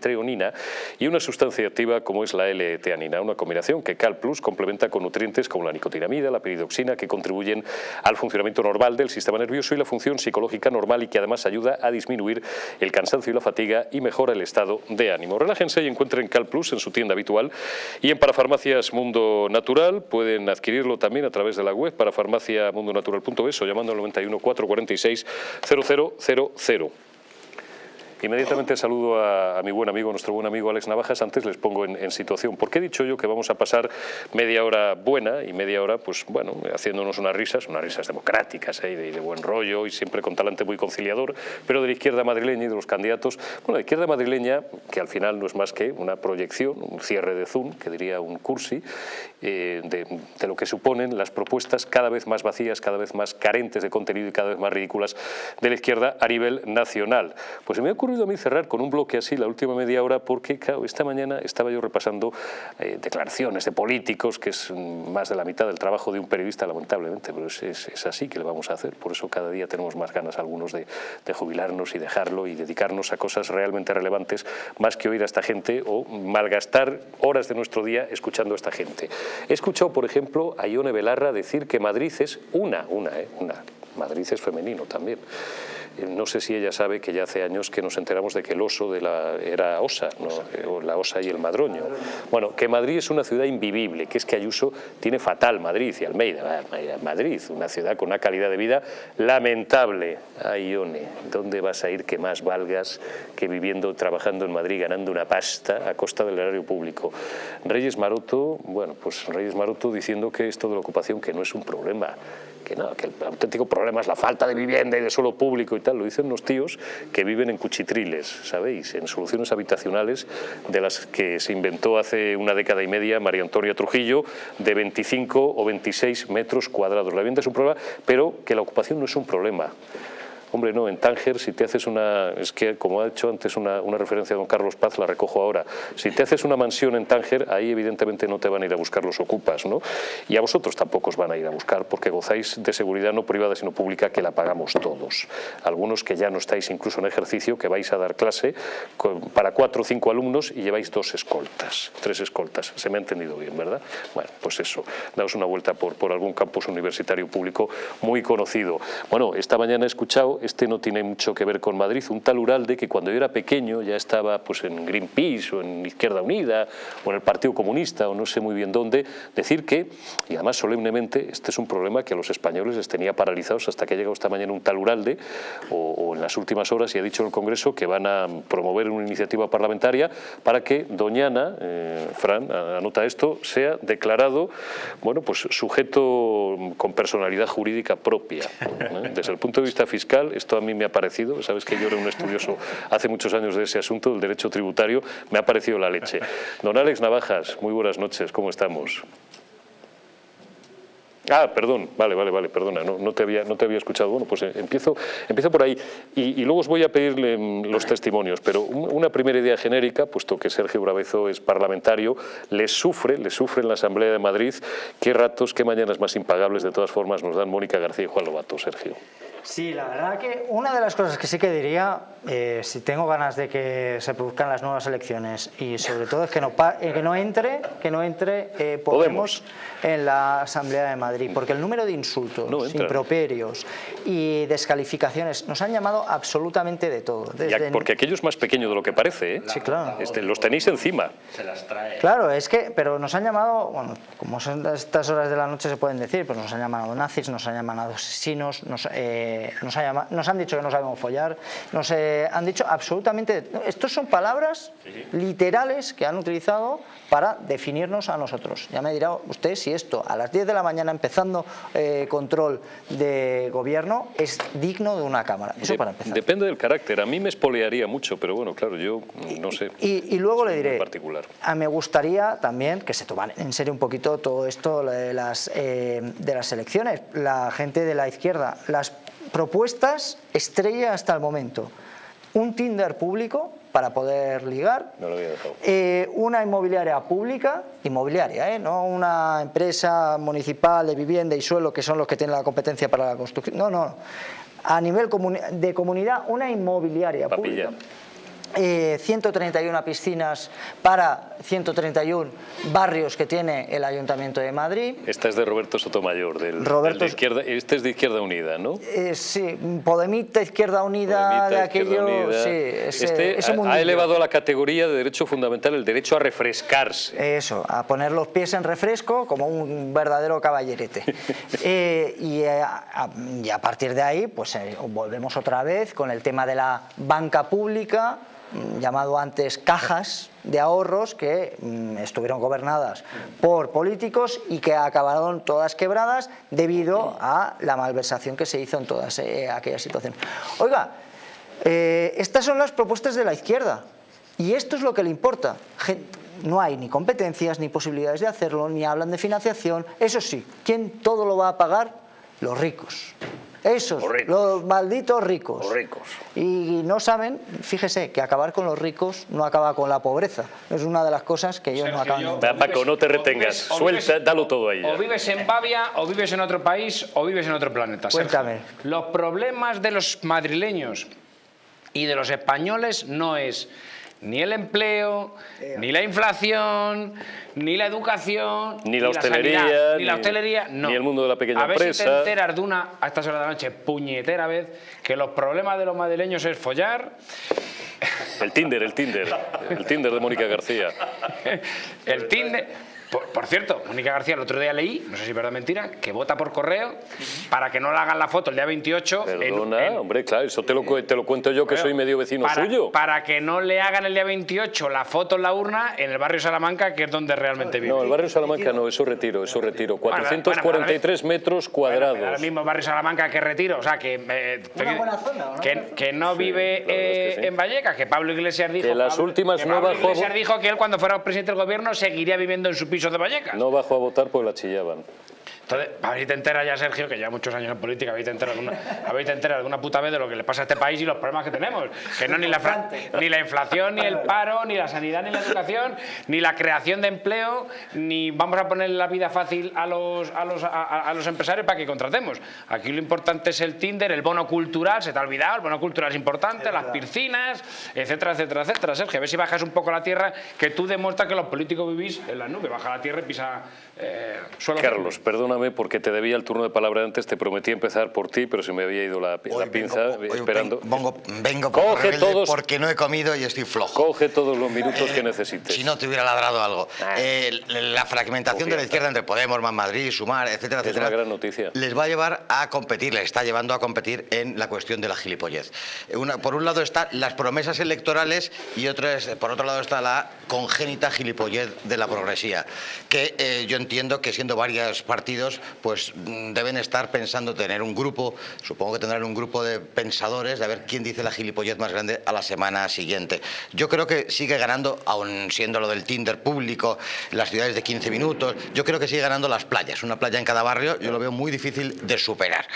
y una sustancia activa como es la L-teanina, una combinación que Cal Plus complementa con nutrientes como la nicotinamida, la piridoxina, que contribuyen al funcionamiento normal del sistema nervioso y la función psicológica normal y que además ayuda a disminuir el cansancio y la fatiga y mejora el estado de ánimo. Relájense y encuentren Cal Plus en su tienda habitual y en Parafarmacias Mundo Natural pueden adquirirlo también a través de la web parafarmaciamundonatural.es o llamando al 91 446 0000. Inmediatamente saludo a, mi buen amigo, nuestro buen amigo Alex Navajas. Antes les pongo en, situación. ¿Por qué he dicho yo que vamos a pasar media hora buena y media hora, pues bueno, haciéndonos unas risas, unas risas democráticas ¿eh? y de, buen rollo y siempre con talante muy conciliador, pero de la izquierda madrileña y de los candidatos? Bueno, la izquierda madrileña, que al final no es más que una proyección, un cierre de Zoom, que diría un cursi, eh, de, lo que suponen las propuestas cada vez más vacías, cada vez más carentes de contenido y cada vez más ridículas de la izquierda a nivel nacional. Pues se me ha ocurrido a mí cerrar con un bloque así la última media hora porque, claro, esta mañana estaba yo repasando eh, declaraciones de políticos, que es más de la mitad del trabajo de un periodista, lamentablemente, pero es, es, así que le vamos a hacer. Por eso cada día tenemos más ganas algunos de, de jubilarnos y dejarlo y dedicarnos a cosas realmente relevantes, más que oír a esta gente o malgastar horas de nuestro día escuchando a esta gente. He escuchado, por ejemplo, a Ione Belarra decir que Madrid es una, una, eh, una. Madrid es femenino también. Eh, no sé si ella sabe que ya hace años que nos enteramos de que el oso de la, era Osa, ¿no? la Osa y el Madroño. Bueno, que Madrid es una ciudad invivible, que es que Ayuso tiene fatal Madrid y Almeida. Madrid, una ciudad con una calidad de vida lamentable. Ay, Ione, ¿dónde vas a ir que más valgas que viviendo, trabajando en Madrid, ganando una pasta a costa del erario público? Reyes Maroto, bueno, pues Reyes Maroto diciendo que esto de la ocupación que no es un problema, que, no, que el auténtico problema es la falta de vivienda y de suelo público y tal, lo dicen los tíos que viven en cuchitriles, ¿sabéis? En soluciones habitacionales de las que se inventó hace una década y media María Antonia Trujillo, de 25 o 26 metros cuadrados. La vivienda es un problema, pero que la ocupación no es un problema. Hombre, no, en Tánger, si te haces una, es que como ha hecho antes una, referencia a don Carlos Paz, la recojo ahora, si te haces una mansión en Tánger, ahí evidentemente no te van a ir a buscar los ocupas, ¿no? Y a vosotros tampoco os van a ir a buscar porque gozáis de seguridad no privada sino pública que la pagamos todos. Algunos que ya no estáis incluso en ejercicio, que vais a dar clase para cuatro o cinco alumnos y lleváis dos escoltas, tres escoltas, se me ha entendido bien, ¿verdad? Bueno, pues eso, daos una vuelta por, por algún campus universitario público muy conocido. Bueno, esta mañana he escuchado este no tiene mucho que ver con Madrid, un tal Uralde que cuando yo era pequeño ya estaba pues, en Greenpeace o en Izquierda Unida o en el Partido Comunista o no sé muy bien dónde, decir que, y además solemnemente, este es un problema que a los españoles les tenía paralizados hasta que ha llegado esta mañana un tal Uralde o, en las últimas horas y ha dicho en el Congreso que van a promover una iniciativa parlamentaria para que Doñana, eh, Fran, anota esto, sea declarado bueno, pues sujeto con personalidad jurídica propia. Desde el punto de vista fiscal esto a mí me ha parecido, sabes que yo era un estudioso hace muchos años de ese asunto, del derecho tributario, me ha parecido la leche. Don Alex Navajas, muy buenas noches, ¿cómo estamos? Ah, perdón, vale, vale, vale, perdona, no, no, te, había, no te había escuchado. Bueno, pues eh, empiezo, empiezo por ahí y, luego os voy a pedirle mm, los testimonios, pero una primera idea genérica, puesto que Sergio Bravezo es parlamentario, le sufre, le sufre en la Asamblea de Madrid, qué ratos, qué mañanas más impagables de todas formas nos dan Mónica García y Juan Lobato, Sergio. Sí, la verdad que una de las cosas que sí que diría, eh, si tengo ganas de que se produzcan las nuevas elecciones y sobre todo es que no, eh, que no entre, que no entre eh, Podemos, en la Asamblea de Madrid, porque el número de insultos, improperios y descalificaciones nos han llamado absolutamente de todo. porque aquello es más pequeño de lo que parece, Sí, claro. Este, los tenéis encima. Se las trae. Claro, es que, pero nos han llamado, bueno, como son estas horas de la noche se pueden decir, pues nos han llamado nazis, nos han llamado asesinos, nos nos, han dicho que no sabemos follar, nos eh, han dicho absolutamente... Estos son palabras literales que han utilizado para definirnos a nosotros. Ya me dirá usted si esto a las 10 de la mañana empezando eh, control de gobierno es digno de una Cámara. Eso para empezar. Depende del carácter. A mí me espolearía mucho, pero bueno, claro, yo no sé. Y, luego le diré, particular. A me gustaría también que se toman en serio un poquito todo esto de las, eh, de las elecciones. La gente de la izquierda, las propuestas estrella hasta el momento. Un Tinder público para poder ligar, eh, una inmobiliaria pública, inmobiliaria, eh, no una empresa municipal de vivienda y suelo que son los que tienen la competencia para la construcción, no, no, a nivel de comunidad una inmobiliaria pública. 131 eh, piscinas para 131 barrios que tiene el Ayuntamiento de Madrid. Esta es de Roberto Sotomayor, del, Roberto, de izquierda, este es de Izquierda Unida, ¿no? Eh, sí, Podemita Izquierda Unida, de aquello, sí. este ha, elevado a la categoría de derecho fundamental el derecho a refrescarse. Eso, a poner los pies en refresco como un verdadero caballerete. [laughs] Eh, y, a, y, a, partir de ahí, pues volvemos otra vez con el tema de la banca pública, llamado antes cajas de ahorros que mm, estuvieron gobernadas por políticos y que acabaron todas quebradas debido a la malversación que se hizo en todas eh, aquellas situaciones. Oiga, eh, estas son las propuestas de la izquierda y esto es lo que le importa. No hay ni competencias ni posibilidades de hacerlo, ni hablan de financiación. Eso sí, ¿quién todo lo va a pagar? Los ricos. Esos, los, malditos ricos. Los ricos. Y no saben, fíjese, que acabar con los ricos no acaba con la pobreza. Es una de las cosas que ellos no acaban. Paco, no te retengas. Suelta, dalo todo ahí. O vives en Bavia, o vives en otro país, o vives en otro planeta. Cuéntame. Los problemas de los madrileños y de los españoles no es ni el empleo, ni la inflación, ni la educación, ni la hostelería, ni, la hostelería, no. ni el mundo de la pequeña a ver Si te enteras de una, a estas horas de la noche, puñetera vez, que los problemas de los madrileños es follar. El Tinder, el Tinder, el Tinder de Mónica García. [laughs] el Tinder, por, cierto, Mónica García el otro día leí, no sé si es verdad o mentira, que vota por correo para que no le hagan la foto el día 28. Perdona, hombre, claro, eso te lo, te lo cuento yo que soy medio vecino suyo. Para que no le hagan el día 28 la foto en la urna en el barrio Salamanca, que es donde realmente vive. No, el barrio Salamanca no, eso retiro, eso retiro. 443 metros cuadrados. el mismo barrio Salamanca que retiro, o sea, que... Eh, buena zona, Que, no vive eh, en Vallecas, que Pablo Iglesias dijo... Que las últimas no Iglesias dijo que él cuando fuera presidente del gobierno seguiría viviendo en su piso No bajó a votar porque la chillaban. Entonces, a ver si te enteras ya, Sergio, que ya muchos años en política, habéis enterado alguna, habéis enterado alguna puta vez de lo que le pasa a este país y los problemas que tenemos. Que no ni la, ni la inflación, ni el paro, ni la sanidad, ni la educación, ni la creación de empleo, ni vamos a poner la vida fácil a los, a los, a, los empresarios para que contratemos. Aquí lo importante es el Tinder, el bono cultural, se te ha olvidado, el bono cultural es importante, las piscinas, etcétera, etcétera, etcétera. Sergio, a ver si bajas un poco la tierra, que tú demuestras que los políticos vivís en la nube, baja la tierra y pisa eh. Carlos, perdona porque te debía el turno de palabra antes, te prometí empezar por ti, pero se me había ido la, pinza esperando. Vengo, vengo Coge todos, porque no he comido y estoy flojo. Coge todos los minutos que necesites. Si no te hubiera ladrado algo. Ah. Eh, la fragmentación de la izquierda entre Podemos, Más Madrid, Sumar, etcétera, es etcétera. una gran noticia. Les va a llevar a competir, les está llevando a competir en la cuestión de la gilipollez. por un lado están las promesas electorales y otro por otro lado está la congénita gilipollez de la progresía, que eh, yo entiendo que siendo varios partidos, pues mm, deben estar pensando tener un grupo, supongo que tendrán un grupo de pensadores, de ver quién dice la gilipollez más grande a la semana siguiente. Yo creo que sigue ganando, aun siendo lo del Tinder público, las ciudades de 15 minutos, yo creo que sigue ganando las playas, una playa en cada barrio, yo lo veo muy difícil de superar.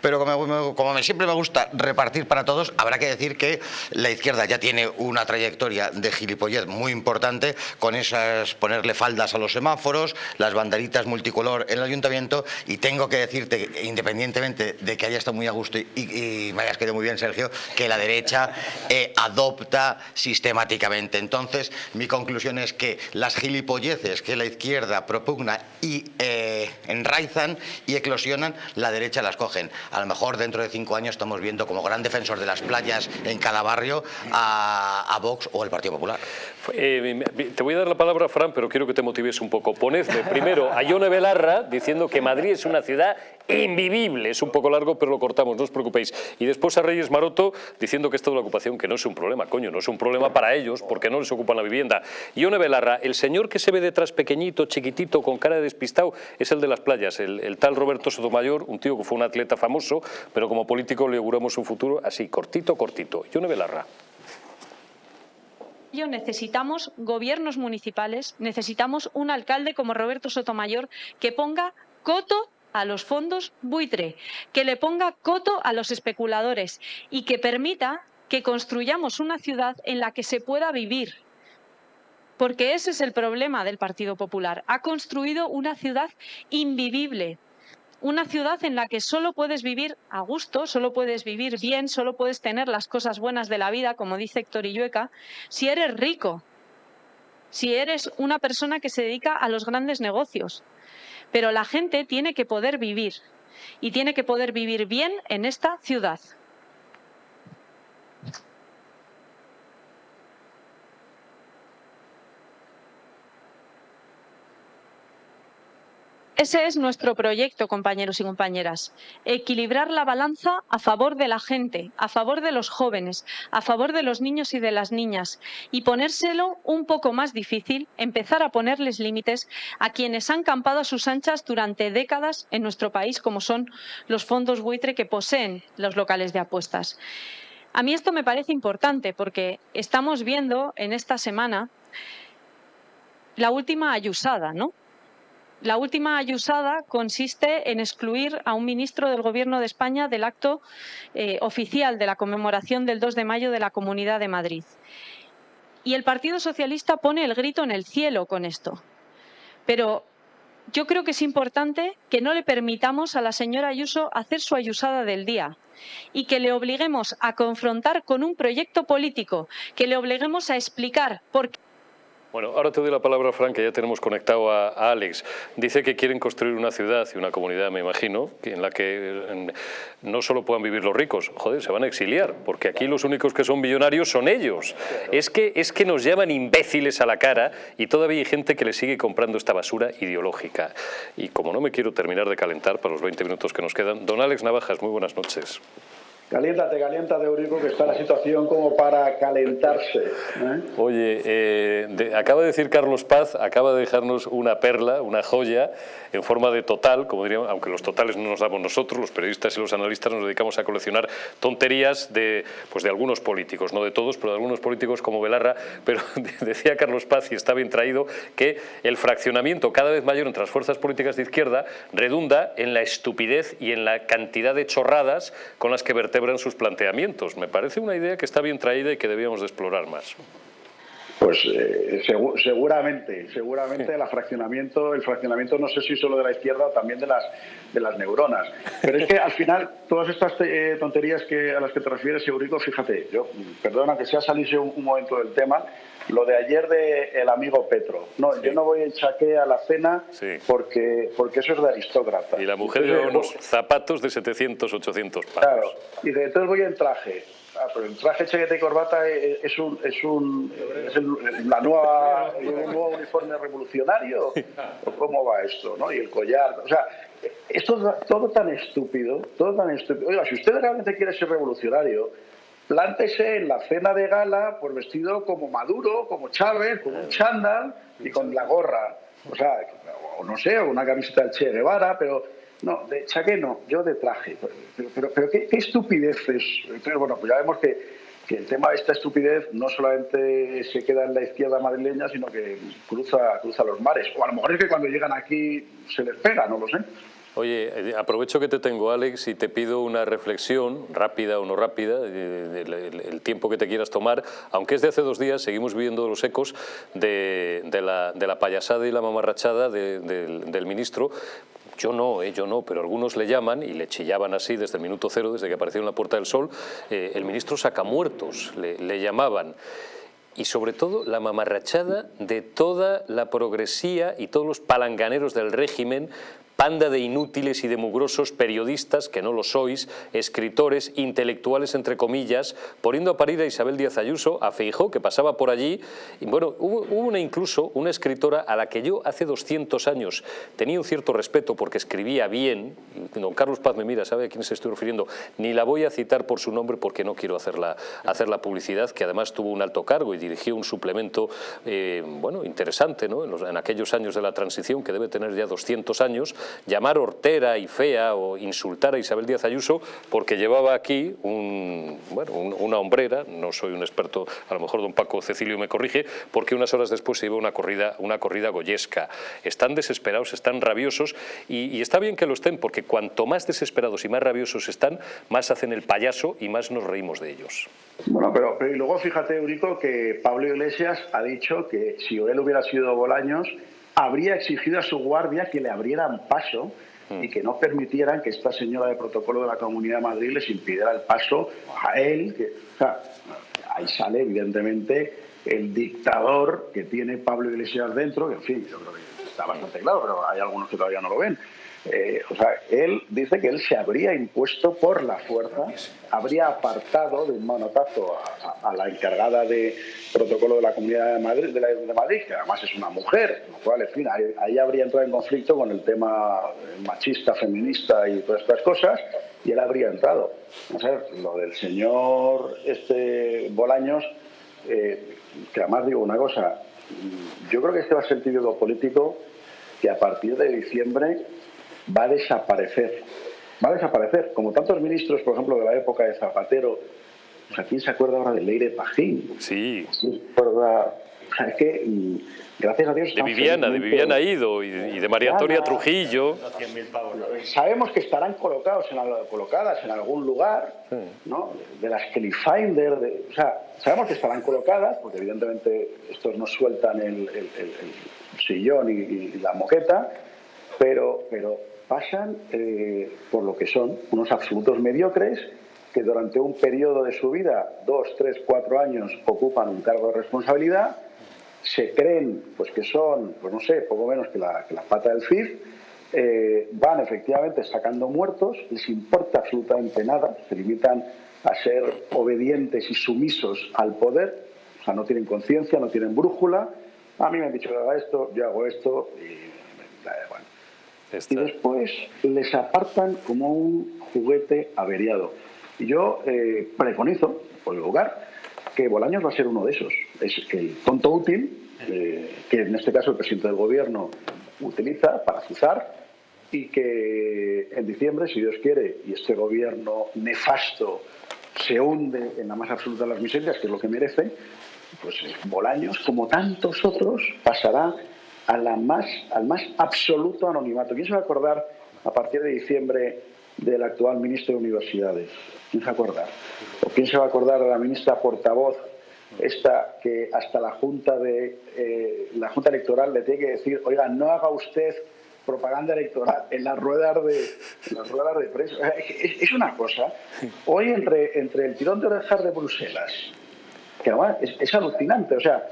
Pero como, como siempre me gusta repartir para todos, habrá que decir que la izquierda ya tiene una trayectoria de gilipollez muy importante, con esas ponerle faldas a los semáforos, las banderitas multicolor en el ayuntamiento, y tengo que decirte, independientemente de que haya estado muy a gusto y, me hayas quedado muy bien, Sergio, que la derecha eh, adopta sistemáticamente. Entonces, mi conclusión es que las gilipolleces que la izquierda propugna y eh, enraizan y eclosionan, la derecha las cogen. A lo mejor dentro de cinco años estamos viendo como gran defensor de las playas en cada barrio a, Vox o el Partido Popular. Eh, te voy a dar la palabra, Fran, pero quiero que te motives un poco. Ponedme primero a Ione Belarra diciendo que Madrid es una ciudad invivible. Es un poco largo, pero lo cortamos, no os preocupéis. Y después a Reyes Maroto diciendo que esto de la ocupación, que no es un problema, coño, no es un problema para ellos porque no les ocupan la vivienda. Ione Belarra, el señor que se ve detrás pequeñito, chiquitito, con cara de despistado, es el de las playas, el, el tal Roberto Sotomayor, un tío que fue un atleta famoso, pero como político le auguramos un futuro así, cortito, cortito. Ione Belarra necesitamos gobiernos municipales, necesitamos un alcalde como Roberto Sotomayor que ponga coto a los fondos buitre, que le ponga coto a los especuladores y que permita que construyamos una ciudad en la que se pueda vivir. Porque ese es el problema del Partido Popular. Ha construido una ciudad invivible, una ciudad en la que solo puedes vivir a gusto, solo puedes vivir bien, solo puedes tener las cosas buenas de la vida, como dice Héctor Illueca, si eres rico, si eres una persona que se dedica a los grandes negocios. Pero la gente tiene que poder vivir y tiene que poder vivir bien en esta ciudad. Ese es nuestro proyecto, compañeros y compañeras. Equilibrar la balanza a favor de la gente, a favor de los jóvenes, a favor de los niños y de las niñas y ponérselo un poco más difícil, empezar a ponerles límites a quienes han campado a sus anchas durante décadas en nuestro país, como son los fondos buitre que poseen los locales de apuestas. A mí esto me parece importante porque estamos viendo en esta semana la última ayusada, ¿no? La última ayusada consiste en excluir a un ministro del Gobierno de España del acto eh, oficial de la conmemoración del 2 de mayo de la Comunidad de Madrid. Y el Partido Socialista pone el grito en el cielo con esto. Pero yo creo que es importante que no le permitamos a la señora Ayuso hacer su ayusada del día y que le obliguemos a confrontar con un proyecto político, que le obliguemos a explicar por qué bueno, ahora te doy la palabra, Frank, que ya tenemos conectado a, Alex. Dice que quieren construir una ciudad y una comunidad, me imagino, en la que no solo puedan vivir los ricos, joder, se van a exiliar, porque aquí los únicos que son millonarios son ellos. Es que, es que nos llaman imbéciles a la cara y todavía hay gente que le sigue comprando esta basura ideológica. Y como no me quiero terminar de calentar para los 20 minutos que nos quedan, don Alex Navajas, muy buenas noches. Caliéntate, caliéntate, Eurico, que está la situación como para calentarse. ¿eh? Oye, eh, acaba de decir Carlos Paz, acaba de dejarnos una perla, una joya, en forma de total, como diríamos, aunque los totales no nos damos nosotros, los periodistas y los analistas nos dedicamos a coleccionar tonterías de, pues de algunos políticos, no de todos, pero de algunos políticos como Belarra, pero [laughs] decía Carlos Paz, y está bien traído, que el fraccionamiento cada vez mayor entre las fuerzas políticas de izquierda redunda en la estupidez y en la cantidad de chorradas con las que vertebran sus planteamientos. Me parece una idea que está bien traída y que debíamos de explorar más. Pues eh, seguramente, seguramente el fraccionamiento, el fraccionamiento no sé si solo de la izquierda o también de las de las neuronas. Pero es que al final todas estas eh, tonterías que a las que te refieres, Eurico, fíjate, yo perdona que sea salirse un, momento del tema, lo de ayer de el amigo Petro. No, yo no voy en chaque a la cena porque porque eso es de aristócrata. Y la mujer lleva unos zapatos de 700, 800 pavos. Claro, y de entonces voy en traje. Ah, pero el traje, chaqueta y corbata es un, es un es la nueva, un nuevo uniforme revolucionario [laughs] o cómo va esto, ¿no? Y el collar, o sea, esto es todo tan estúpido, todo tan estúpido. Oiga, si usted realmente quiere ser revolucionario, plántese en la cena de gala por vestido como Maduro, como Chávez, con un chándal y con la gorra. O sea, o no sé, o una camiseta del Che Guevara, pero no, de chaqué no, yo de traje. Pero, pero, ¿qué, estupideces. Pero bueno, pues ya vemos que, que, el tema de esta estupidez no solamente se queda en la izquierda madrileña, sino que cruza, cruza los mares. O a lo mejor es que cuando llegan aquí se les pega, no lo sé. Oye, eh, aprovecho que te tengo, Alex, y te pido una reflexión, rápida o no rápida, del tiempo que te quieras tomar, aunque es de hace dos días, seguimos viviendo los ecos de, la, payasada y la mamarrachada del ministro, yo no, eh, yo no, pero algunos le llaman y le chillaban así desde el minuto cero, desde que apareció en la Puerta del Sol, eh, el ministro sacamuertos, le, le llamaban. Y sobre todo la mamarrachada de toda la progresía y todos los palanganeros del régimen panda de inútiles y de mugrosos periodistas, que no lo sois, escritores, intelectuales, entre comillas, poniendo a parir a Isabel Díaz Ayuso, a Feijó, que pasaba por allí. Y bueno, hubo, una incluso una escritora a la que yo hace 200 años tenía un cierto respeto porque escribía bien, don Carlos Paz me mira, sabe a quién se estoy refiriendo, ni la voy a citar por su nombre porque no quiero hacer la, hacer la publicidad, que además tuvo un alto cargo y dirigió un suplemento eh, bueno, interesante ¿no? en, aquellos años de la transición, que debe tener ya 200 años, llamar hortera y fea o insultar a Isabel Díaz Ayuso porque llevaba aquí un, una hombrera, no soy un experto, a lo mejor don Paco Cecilio me corrige, porque unas horas después se iba una corrida, una corrida goyesca. Están desesperados, están rabiosos y, está bien que lo estén porque cuanto más desesperados y más rabiosos están, más hacen el payaso y más nos reímos de ellos. Bueno, pero, luego fíjate, Eurico, que Pablo Iglesias ha dicho que si él hubiera sido Bolaños, habría exigido a su guardia que le abrieran paso y que no permitieran que esta señora de protocolo de la Comunidad de Madrid les impidiera el paso a él. Que, ahí sale, evidentemente, el dictador que tiene Pablo Iglesias dentro, que en fin, yo creo que está bastante claro, pero hay algunos que todavía no lo ven. Eh, o sea, él dice que él se habría impuesto por la fuerza, habría apartado de un manotazo a, la encargada de protocolo de la Comunidad de Madrid, de, Madrid, que además es una mujer, lo cual, en fin, ahí, habría entrado en conflicto con el tema machista, feminista y todas estas cosas, y él habría entrado. O sea, lo del señor este Bolaños, eh, que además digo una cosa, yo creo que este va a ser el título político que a partir de diciembre va a desaparecer. Va a desaparecer, como tantos ministros, por ejemplo, de la época de Zapatero. O sea, ¿quién se acuerda ahora de Leire Pajín? Sí. es que, mm, gracias a Dios... De Viviana, de Viviana Ido y de, María Antonia Trujillo. Sabemos que estarán colocados en, colocadas en algún lugar, ¿no? De las Kelly Finder, o sea, sabemos que estarán colocadas, porque evidentemente estos no sueltan el, sillón y la moqueta, pero, pero pasan eh, por lo que son unos absolutos mediocres que durante un periodo de su vida, dos, tres, cuatro años, ocupan un cargo de responsabilidad, se creen pues que son, pues no sé, poco menos que la, pata del FIF, eh, van efectivamente sacando muertos, les importa absolutamente nada, se limitan a ser obedientes y sumisos al poder, o sea, no tienen conciencia, no tienen brújula, a mí me han dicho que haga esto, yo hago esto, y bueno, y después les apartan como un juguete averiado. Yo eh, preconizo, por el lugar, que Bolaños va a ser uno de esos. Es el tonto útil, eh, que en este caso el presidente del gobierno utiliza para azuzar y que en diciembre, si Dios quiere, y este gobierno nefasto se hunde en la más absoluta de las miserias, que es lo que merece, pues Bolaños, como tantos otros, pasará a la más, al más absoluto anonimato. ¿Quién se va a acordar a partir de diciembre del actual ministro de Universidades? ¿Quién se va a acordar? ¿O quién se va a acordar de la ministra portavoz, esta que hasta la Junta, de, eh, la junta Electoral le tiene que decir, oiga, no haga usted propaganda electoral en las ruedas de, las ruedas de prensa? Es, una cosa. Hoy entre, entre el tirón de orejas de Bruselas, que además es alucinante, o sea,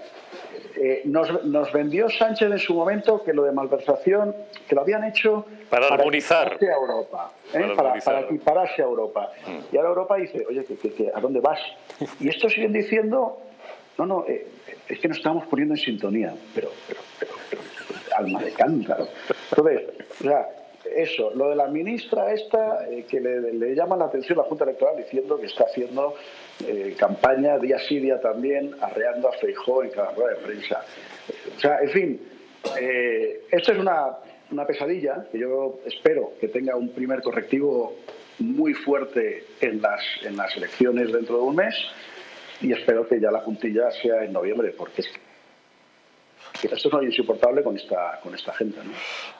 eh, nos, vendió Sánchez en su momento que lo de malversación, que lo habían hecho para, armonizar a Europa, ¿eh? para, equipararse a Europa. Mm. Y ahora Europa dice, oye, a dónde vas? Y estos siguen diciendo, no, no, eh, es que nos estamos poniendo en sintonía, pero, pero, pero, alma de cántaro. Entonces, o sea, eso, lo de la ministra esta, eh, que le, llama la atención la Junta Electoral diciendo que está haciendo eh, campaña día sí, día también, arreando a Feijó en cada rueda de prensa. O sea, en fin, esto es una, una pesadilla que yo espero que tenga un primer correctivo muy fuerte en las, en las elecciones dentro de un mes y espero que ya la puntilla sea en noviembre, porque es esto es insoportable con esta, con esta gente. ¿no?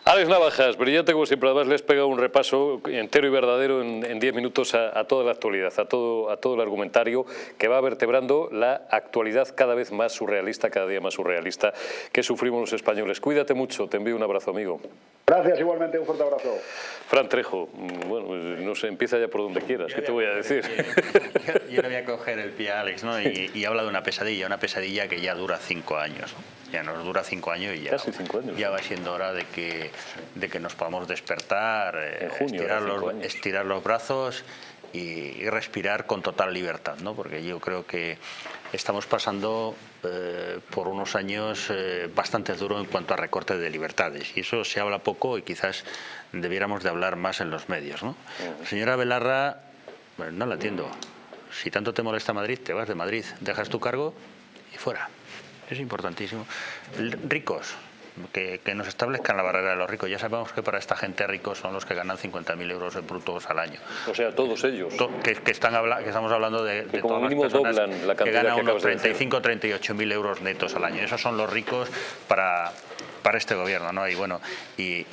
Alex Navajas, brillante como siempre, además le has pegado un repaso entero y verdadero en 10 minutos a, toda la actualidad, a todo, a todo el argumentario que va vertebrando la actualidad cada vez más surrealista, cada día más surrealista que sufrimos los españoles. Cuídate mucho, te envío un abrazo, amigo. Gracias, igualmente, un fuerte abrazo. Fran Trejo, bueno, pues, no sé, empieza ya por donde quieras, ¿qué te voy a decir? Yo, le voy a coger el pie a Alex, ¿no? Y, y habla de una pesadilla, una pesadilla que ya dura cinco años ya nos dura cinco años y ya, ya va siendo hora de que, de que nos podamos despertar, eh, estirar, los, estirar, los, brazos y, respirar con total libertad, ¿no? porque yo creo que estamos pasando eh, por unos años eh, bastante duros en cuanto a recorte de libertades y eso se habla poco y quizás debiéramos de hablar más en los medios. ¿no? Señora Belarra, no la atiendo. Si tanto te molesta Madrid, te vas de Madrid, dejas tu cargo y fuera es importantísimo. Ricos, que, nos establezcan la barrera de los ricos. Ya sabemos que para esta gente ricos son los que ganan 50.000 euros de brutos al año. O sea, todos ellos. que, están que estamos hablando de, de todas las personas la que ganan unos 35 38.000 euros netos al año. Esos son los ricos para, para este gobierno. ¿no? Y bueno, y,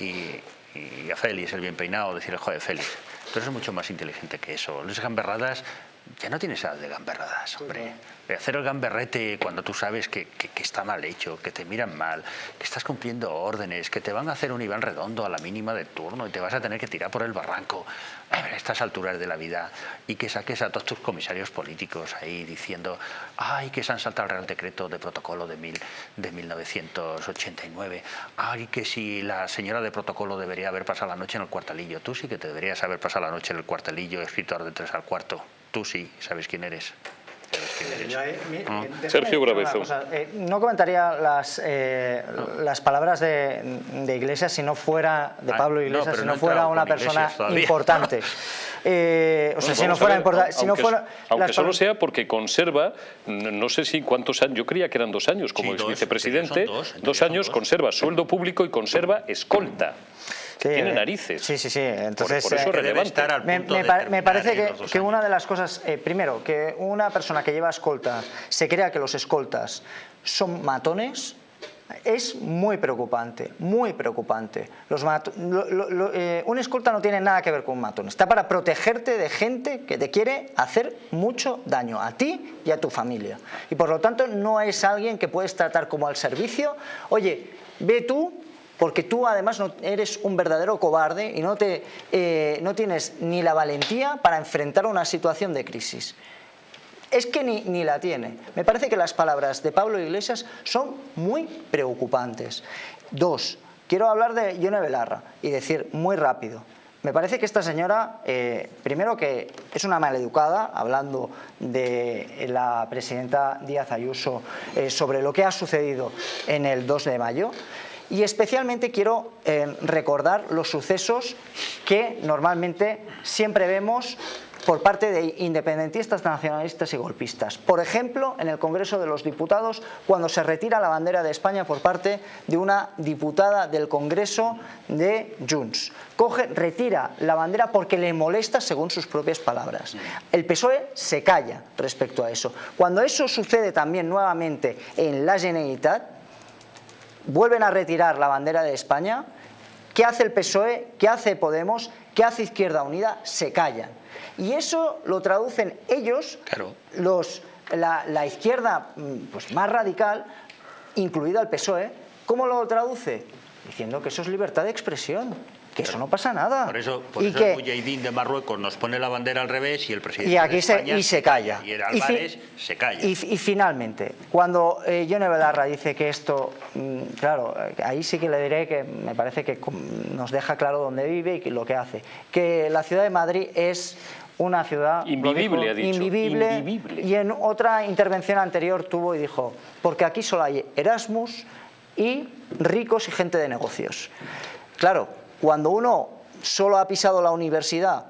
a Félix, el bien peinado, decirle, joder, Félix, tú eres mucho más inteligente que eso. Las gamberradas, ya no tienes edad de gamberradas, hombre. hacer el gamberrete cuando tú sabes que, está mal hecho, que te miran mal, que estás cumpliendo órdenes, que te van a hacer un Iván redondo a la mínima de turno y te vas a tener que tirar por el barranco a estas alturas de la vida y que saques a todos tus comisarios políticos ahí diciendo ay que se han saltado el Real Decreto de protocolo de, mil, de 1989 ay que si la señora de protocolo debería haber pasado la noche en el cuartelillo tú sí que te deberías haber pasado la noche en el cuartelillo escritor de tres al cuarto tú sí sabes quién eres Ah. Sergio Brabezo. Eh, no comentaría las, eh, las palabras de, de, Iglesias si no fuera, de Pablo Iglesias, si no, fuera una persona importante. [laughs] Eh, o sea, si no fuera importante. Si no fuera, aunque solo sea porque conserva, no sé si cuántos años, yo creía que eran dos años como vicepresidente, dos años, conserva sueldo público y conserva escolta tiene narices. Sí, sí, sí. Entonces, por, eso eh, me, me, parece que, una de las cosas, eh, primero, que una persona que lleva escolta se crea que los escoltas son matones, es muy preocupante, muy preocupante. Los eh, un escolta no tiene nada que ver con un matón, está para protegerte de gente que te quiere hacer mucho daño, a ti y a tu familia. Y por lo tanto no es alguien que puedes tratar como al servicio, oye, ve tú porque tú además eres un verdadero cobarde y no, te, eh, no tienes ni la valentía para enfrentar una situación de crisis. Es que ni, ni, la tiene. Me parece que las palabras de Pablo Iglesias son muy preocupantes. Dos, quiero hablar de Yone Belarra y decir muy rápido. Me parece que esta señora, eh, primero que es una maleducada, hablando de la presidenta Díaz Ayuso eh, sobre lo que ha sucedido en el 2 de mayo, y especialmente quiero eh, recordar los sucesos que normalmente siempre vemos por parte de independentistas, nacionalistas y golpistas. Por ejemplo, en el Congreso de los Diputados, cuando se retira la bandera de España por parte de una diputada del Congreso de Junts. Coge, retira la bandera porque le molesta según sus propias palabras. El PSOE se calla respecto a eso. Cuando eso sucede también nuevamente en la Generalitat, vuelven a retirar la bandera de España, ¿qué hace el PSOE? ¿Qué hace Podemos? ¿Qué hace Izquierda Unida? Se callan. Y eso lo traducen ellos, los, la, izquierda mm, pues, más radical, incluida el PSOE, ¿cómo lo traduce? Diciendo que eso es libertad de expresión que eso no pasa nada. Por eso, por y eso que, el de Marruecos nos pone la bandera al revés y el presidente y aquí de España se, y se calla. Y el Álvarez se calla. Y, finalmente, cuando eh, Yone Belarra dice que esto, mm, claro, ahí sí que le diré que me parece que nos deja claro dónde vive y lo que hace. Que la ciudad de Madrid es una ciudad invivible, ha dicho. Invivible, invivible, Y en otra intervención anterior tuvo y dijo, porque aquí solo hay Erasmus y ricos y gente de negocios. Claro, cuando uno solo ha pisado la universidad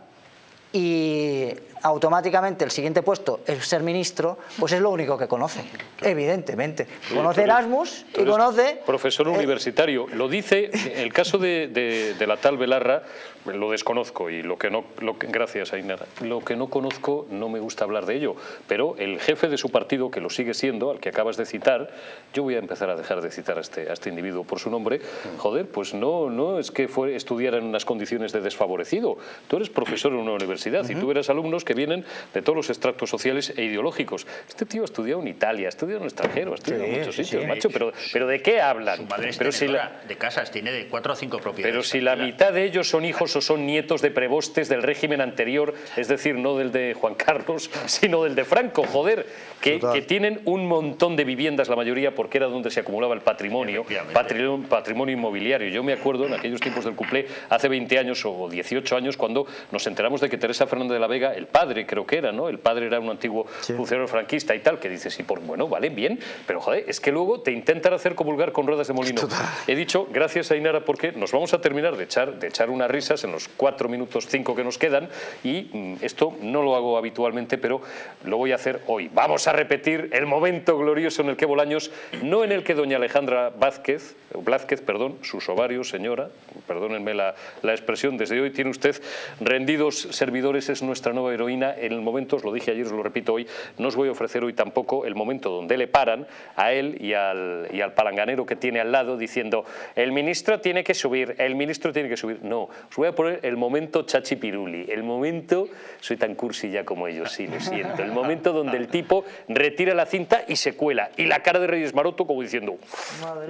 y automáticamente el siguiente puesto es ser ministro, pues es lo único que conoce, evidentemente. Conoce Erasmus y conoce... Profesor eh, universitario, lo dice, el caso de, la tal Belarra, lo desconozco y lo que no... Lo que, gracias, Ainara. Lo que no conozco no me gusta hablar de ello, pero el jefe de su partido, que lo sigue siendo, al que acabas de citar, yo voy a empezar a dejar de citar a este, a este individuo por su nombre, joder, pues no, no es que fue, estudiara en unas condiciones de desfavorecido. Tú eres profesor en una universidad y tú eres alumnos que vienen de todos los extractos sociales e ideológicos. Este tío ha estudiado en Italia, ha estudiado en el extranjero, ha estudiado en muchos sitios, macho, pero, pero ¿de qué hablan? pero si la, de casas, tiene de cuatro o cinco propiedades. Pero si la mitad de ellos son hijos son nietos de prebostes del régimen anterior, es decir, no del de Juan Carlos, [laughs] sino del de Franco, joder, que, que tienen un montón de viviendas, la mayoría porque era donde se acumulaba el patrimonio, patrimonio, patrimonio inmobiliario. Yo me acuerdo en aquellos tiempos del cuplé, hace 20 años o 18 años, cuando nos enteramos de que Teresa Fernández de la Vega, el padre creo que era, ¿no? El padre era un antiguo funcionario franquista y tal, que dice, sí, por, bueno, vale, bien, pero joder, es que luego te intentan hacer comulgar con ruedas de molino. He dicho, gracias a Inara, porque nos vamos a terminar de echar, de echar unas risas en los cuatro minutos, cinco que nos quedan, y mm, esto no lo hago habitualmente, pero lo voy a hacer hoy. Vamos a repetir el momento glorioso en el que Bolaños, no en el que doña Alejandra Vázquez, Blázquez, perdón, sus ovarios, señora, perdónenme la, la expresión, desde hoy tiene usted rendidos servidores, es nuestra nueva heroína, en el momento, os lo dije ayer, os lo repito hoy, no os voy a ofrecer hoy tampoco el momento donde le paran a él y al, y al palanganero que tiene al lado diciendo el ministro tiene que subir, el ministro tiene que subir. No, os voy a poner el momento chachi piruli, el momento, soy tan cursi ya como ellos, sí, lo siento, el momento donde el tipo retira la cinta y se cuela, y la cara de Reyes Maroto como diciendo,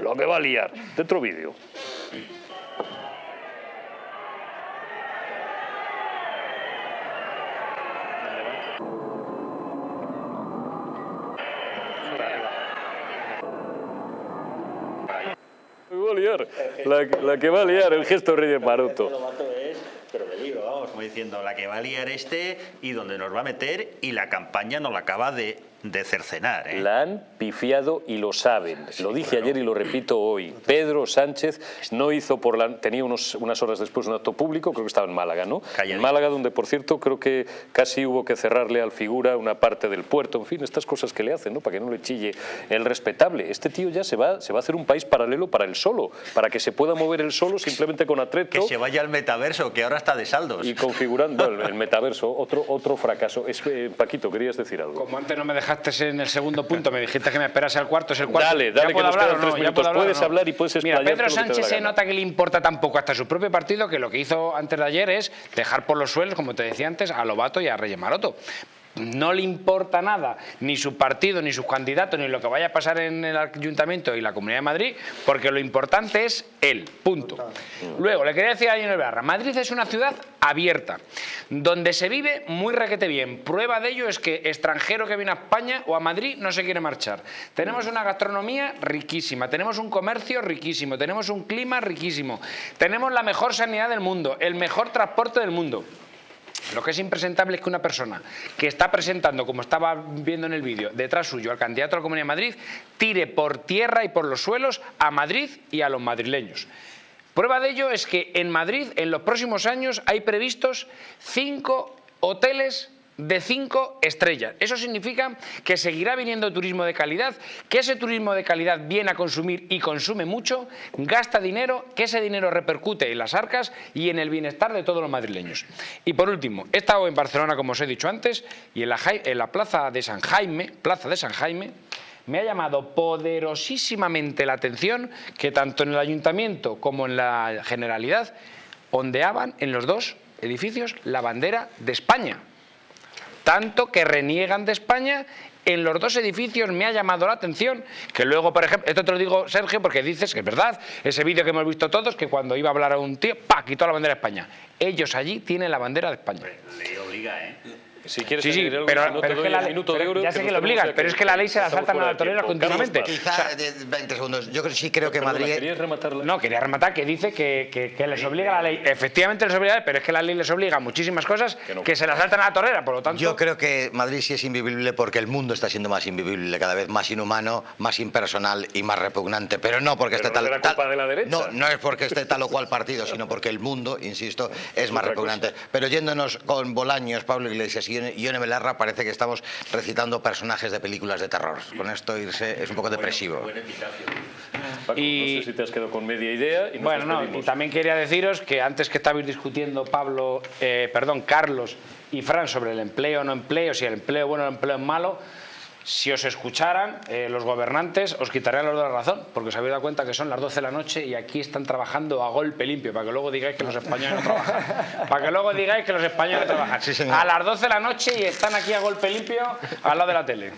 lo que va a liar. Dentro vídeo. va a liar, la, que va a liar, el gesto Reyes Maroto. Como diciendo, la que va a liar este y donde nos va a meter y la campaña no la acaba de de cercenar. ¿eh? La han pifiado y lo saben. lo dije ayer y lo repito hoy. Pedro Sánchez no hizo por la... Tenía unos, unas horas después un acto público, creo que estaba en Málaga, ¿no? En Málaga, donde por cierto creo que casi hubo que cerrarle al figura una parte del puerto. En fin, estas cosas que le hacen, ¿no? Para que no le chille el respetable. Este tío ya se va, se va a hacer un país paralelo para él solo, para que se pueda mover él solo simplemente con atreto. Que se vaya al metaverso, que ahora está de saldos. Y configurando el, metaverso, otro, otro fracaso. Es, eh, Paquito, querías decir algo. Como antes no me dejaste en el segundo punto, me dijiste que me esperase al cuarto, es el cuarto. Dale, dale, que nos quedan tres minutos. puedes hablar y puedes Mira, Pedro Sánchez se nota que le importa tampoco hasta su propio partido que lo que hizo antes de ayer es dejar por los suelos, como te decía antes, a Lobato y a Reyes Maroto no le importa nada ni su partido, ni sus candidatos, ni lo que vaya a pasar en el Ayuntamiento y la Comunidad de Madrid, porque lo importante es él, punto. Luego, le quería decir a Daniel Barra, Madrid es una ciudad abierta, donde se vive muy requete bien. Prueba de ello es que extranjero que viene a España o a Madrid no se quiere marchar. Tenemos una gastronomía riquísima, tenemos un comercio riquísimo, tenemos un clima riquísimo, tenemos la mejor sanidad del mundo, el mejor transporte del mundo. Lo que es impresentable es que una persona que está presentando, como estaba viendo en el vídeo, detrás suyo al candidato a la Comunidad de Madrid, tire por tierra y por los suelos a Madrid y a los madrileños. Prueba de ello es que en Madrid en los próximos años hay previstos cinco hoteles de cinco estrellas. Eso significa que seguirá viniendo turismo de calidad, que ese turismo de calidad viene a consumir y consume mucho, gasta dinero, que ese dinero repercute en las arcas y en el bienestar de todos los madrileños. Y por último, he estado en Barcelona, como os he dicho antes, y en la, en la plaza de San Jaime, plaza de San Jaime, me ha llamado poderosísimamente la atención que tanto en el ayuntamiento como en la generalidad ondeaban en los dos edificios la bandera de España tanto que reniegan de España en los dos edificios me ha llamado la atención que luego, por ejemplo, esto te lo digo Sergio porque dices que es verdad, ese vídeo que hemos visto todos, que cuando iba a hablar a un tío, ¡pa! quitó la bandera de España. Ellos allí tienen la bandera de España. Le obliga, ¿eh? Si quieres sí, sí, algo, pero, no pero te doy la, el minuto de. Ya sé que, lo obligan, pero es que la ley se la saltan a la torera continuamente. Quizá, de 20 segundos, yo sí creo que Madrid... ¿Querías rematarla? No, quería rematar que dice que, que, que les obliga la ley. Efectivamente les obliga, pero es que la ley les obliga a muchísimas cosas que, no. se la saltan a la torera, por lo tanto... Yo creo que Madrid sí es invivible porque el mundo está siendo más invivible, cada vez más inhumano, más impersonal y más repugnante. Pero no porque Pero esté no tal, será tal- culpa de la derecha. No, no es porque esté tal o cual partido, [laughs] sino porque el mundo, insisto, es más repugnante. Pero yéndonos con Bolaños, Pablo Iglesias y y Ione Belarra, parece que estamos recitando personajes de películas de terror. Con esto irse es un poco depresivo. Paco, Y- No sé si te has quedado con media idea y nos Bueno, no, y también quería deciros que antes que estabais discutiendo Pablo, eh, perdón, Carlos y Fran sobre el empleo o no empleo, si el empleo es bueno o el empleo es malo, si os escucharan eh, los gobernantes os quitarían los dos la razón, porque os habéis dado cuenta que son las 12 de la noche y aquí están trabajando a golpe limpio, para que luego digáis que los españoles no trabajan. [laughs] Para que luego digáis que los españoles no trabajan. Sí, a las 12 de la noche y están aquí a golpe limpio al lado de la tele.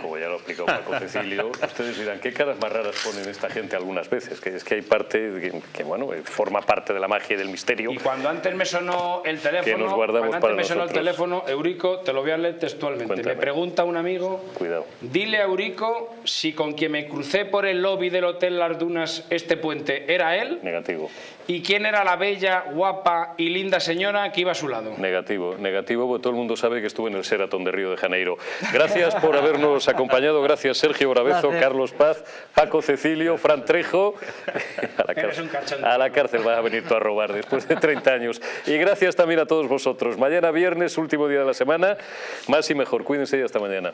Como ya lo ha explicado Paco Cecilio, ustedes dirán, ¿qué caras más raras ponen esta gente algunas veces? Que es que hay parte que, que, bueno, eh, forma parte de la magia y del misterio. Y cuando antes me sonó el teléfono, Que nos guardamos cuando antes para me sonó nosotros. el teléfono, Eurico, te lo voy a leer textualmente. Cuéntame. Me pregunta un amigo, Cuidado. dile a Eurico si con quien me crucé por el lobby del Hotel Las Dunas este puente era él Negativo. Y quién era la bella, guapa y linda señora que iba a su lado. Negativo, negativo, porque todo el mundo sabe que estuve en el Sheraton de Río de Janeiro. Gracias por habernos acompañado, gracias Sergio Bravezo, Gracias. Carlos Paz, Paco Cecilio, Fran Trejo. [laughs] A la, cárcel, a la cárcel vas a venir tú a robar después de 30 años. Y gracias también a todos vosotros. Mañana viernes, último día de la semana, más y mejor. Cuídense y hasta mañana.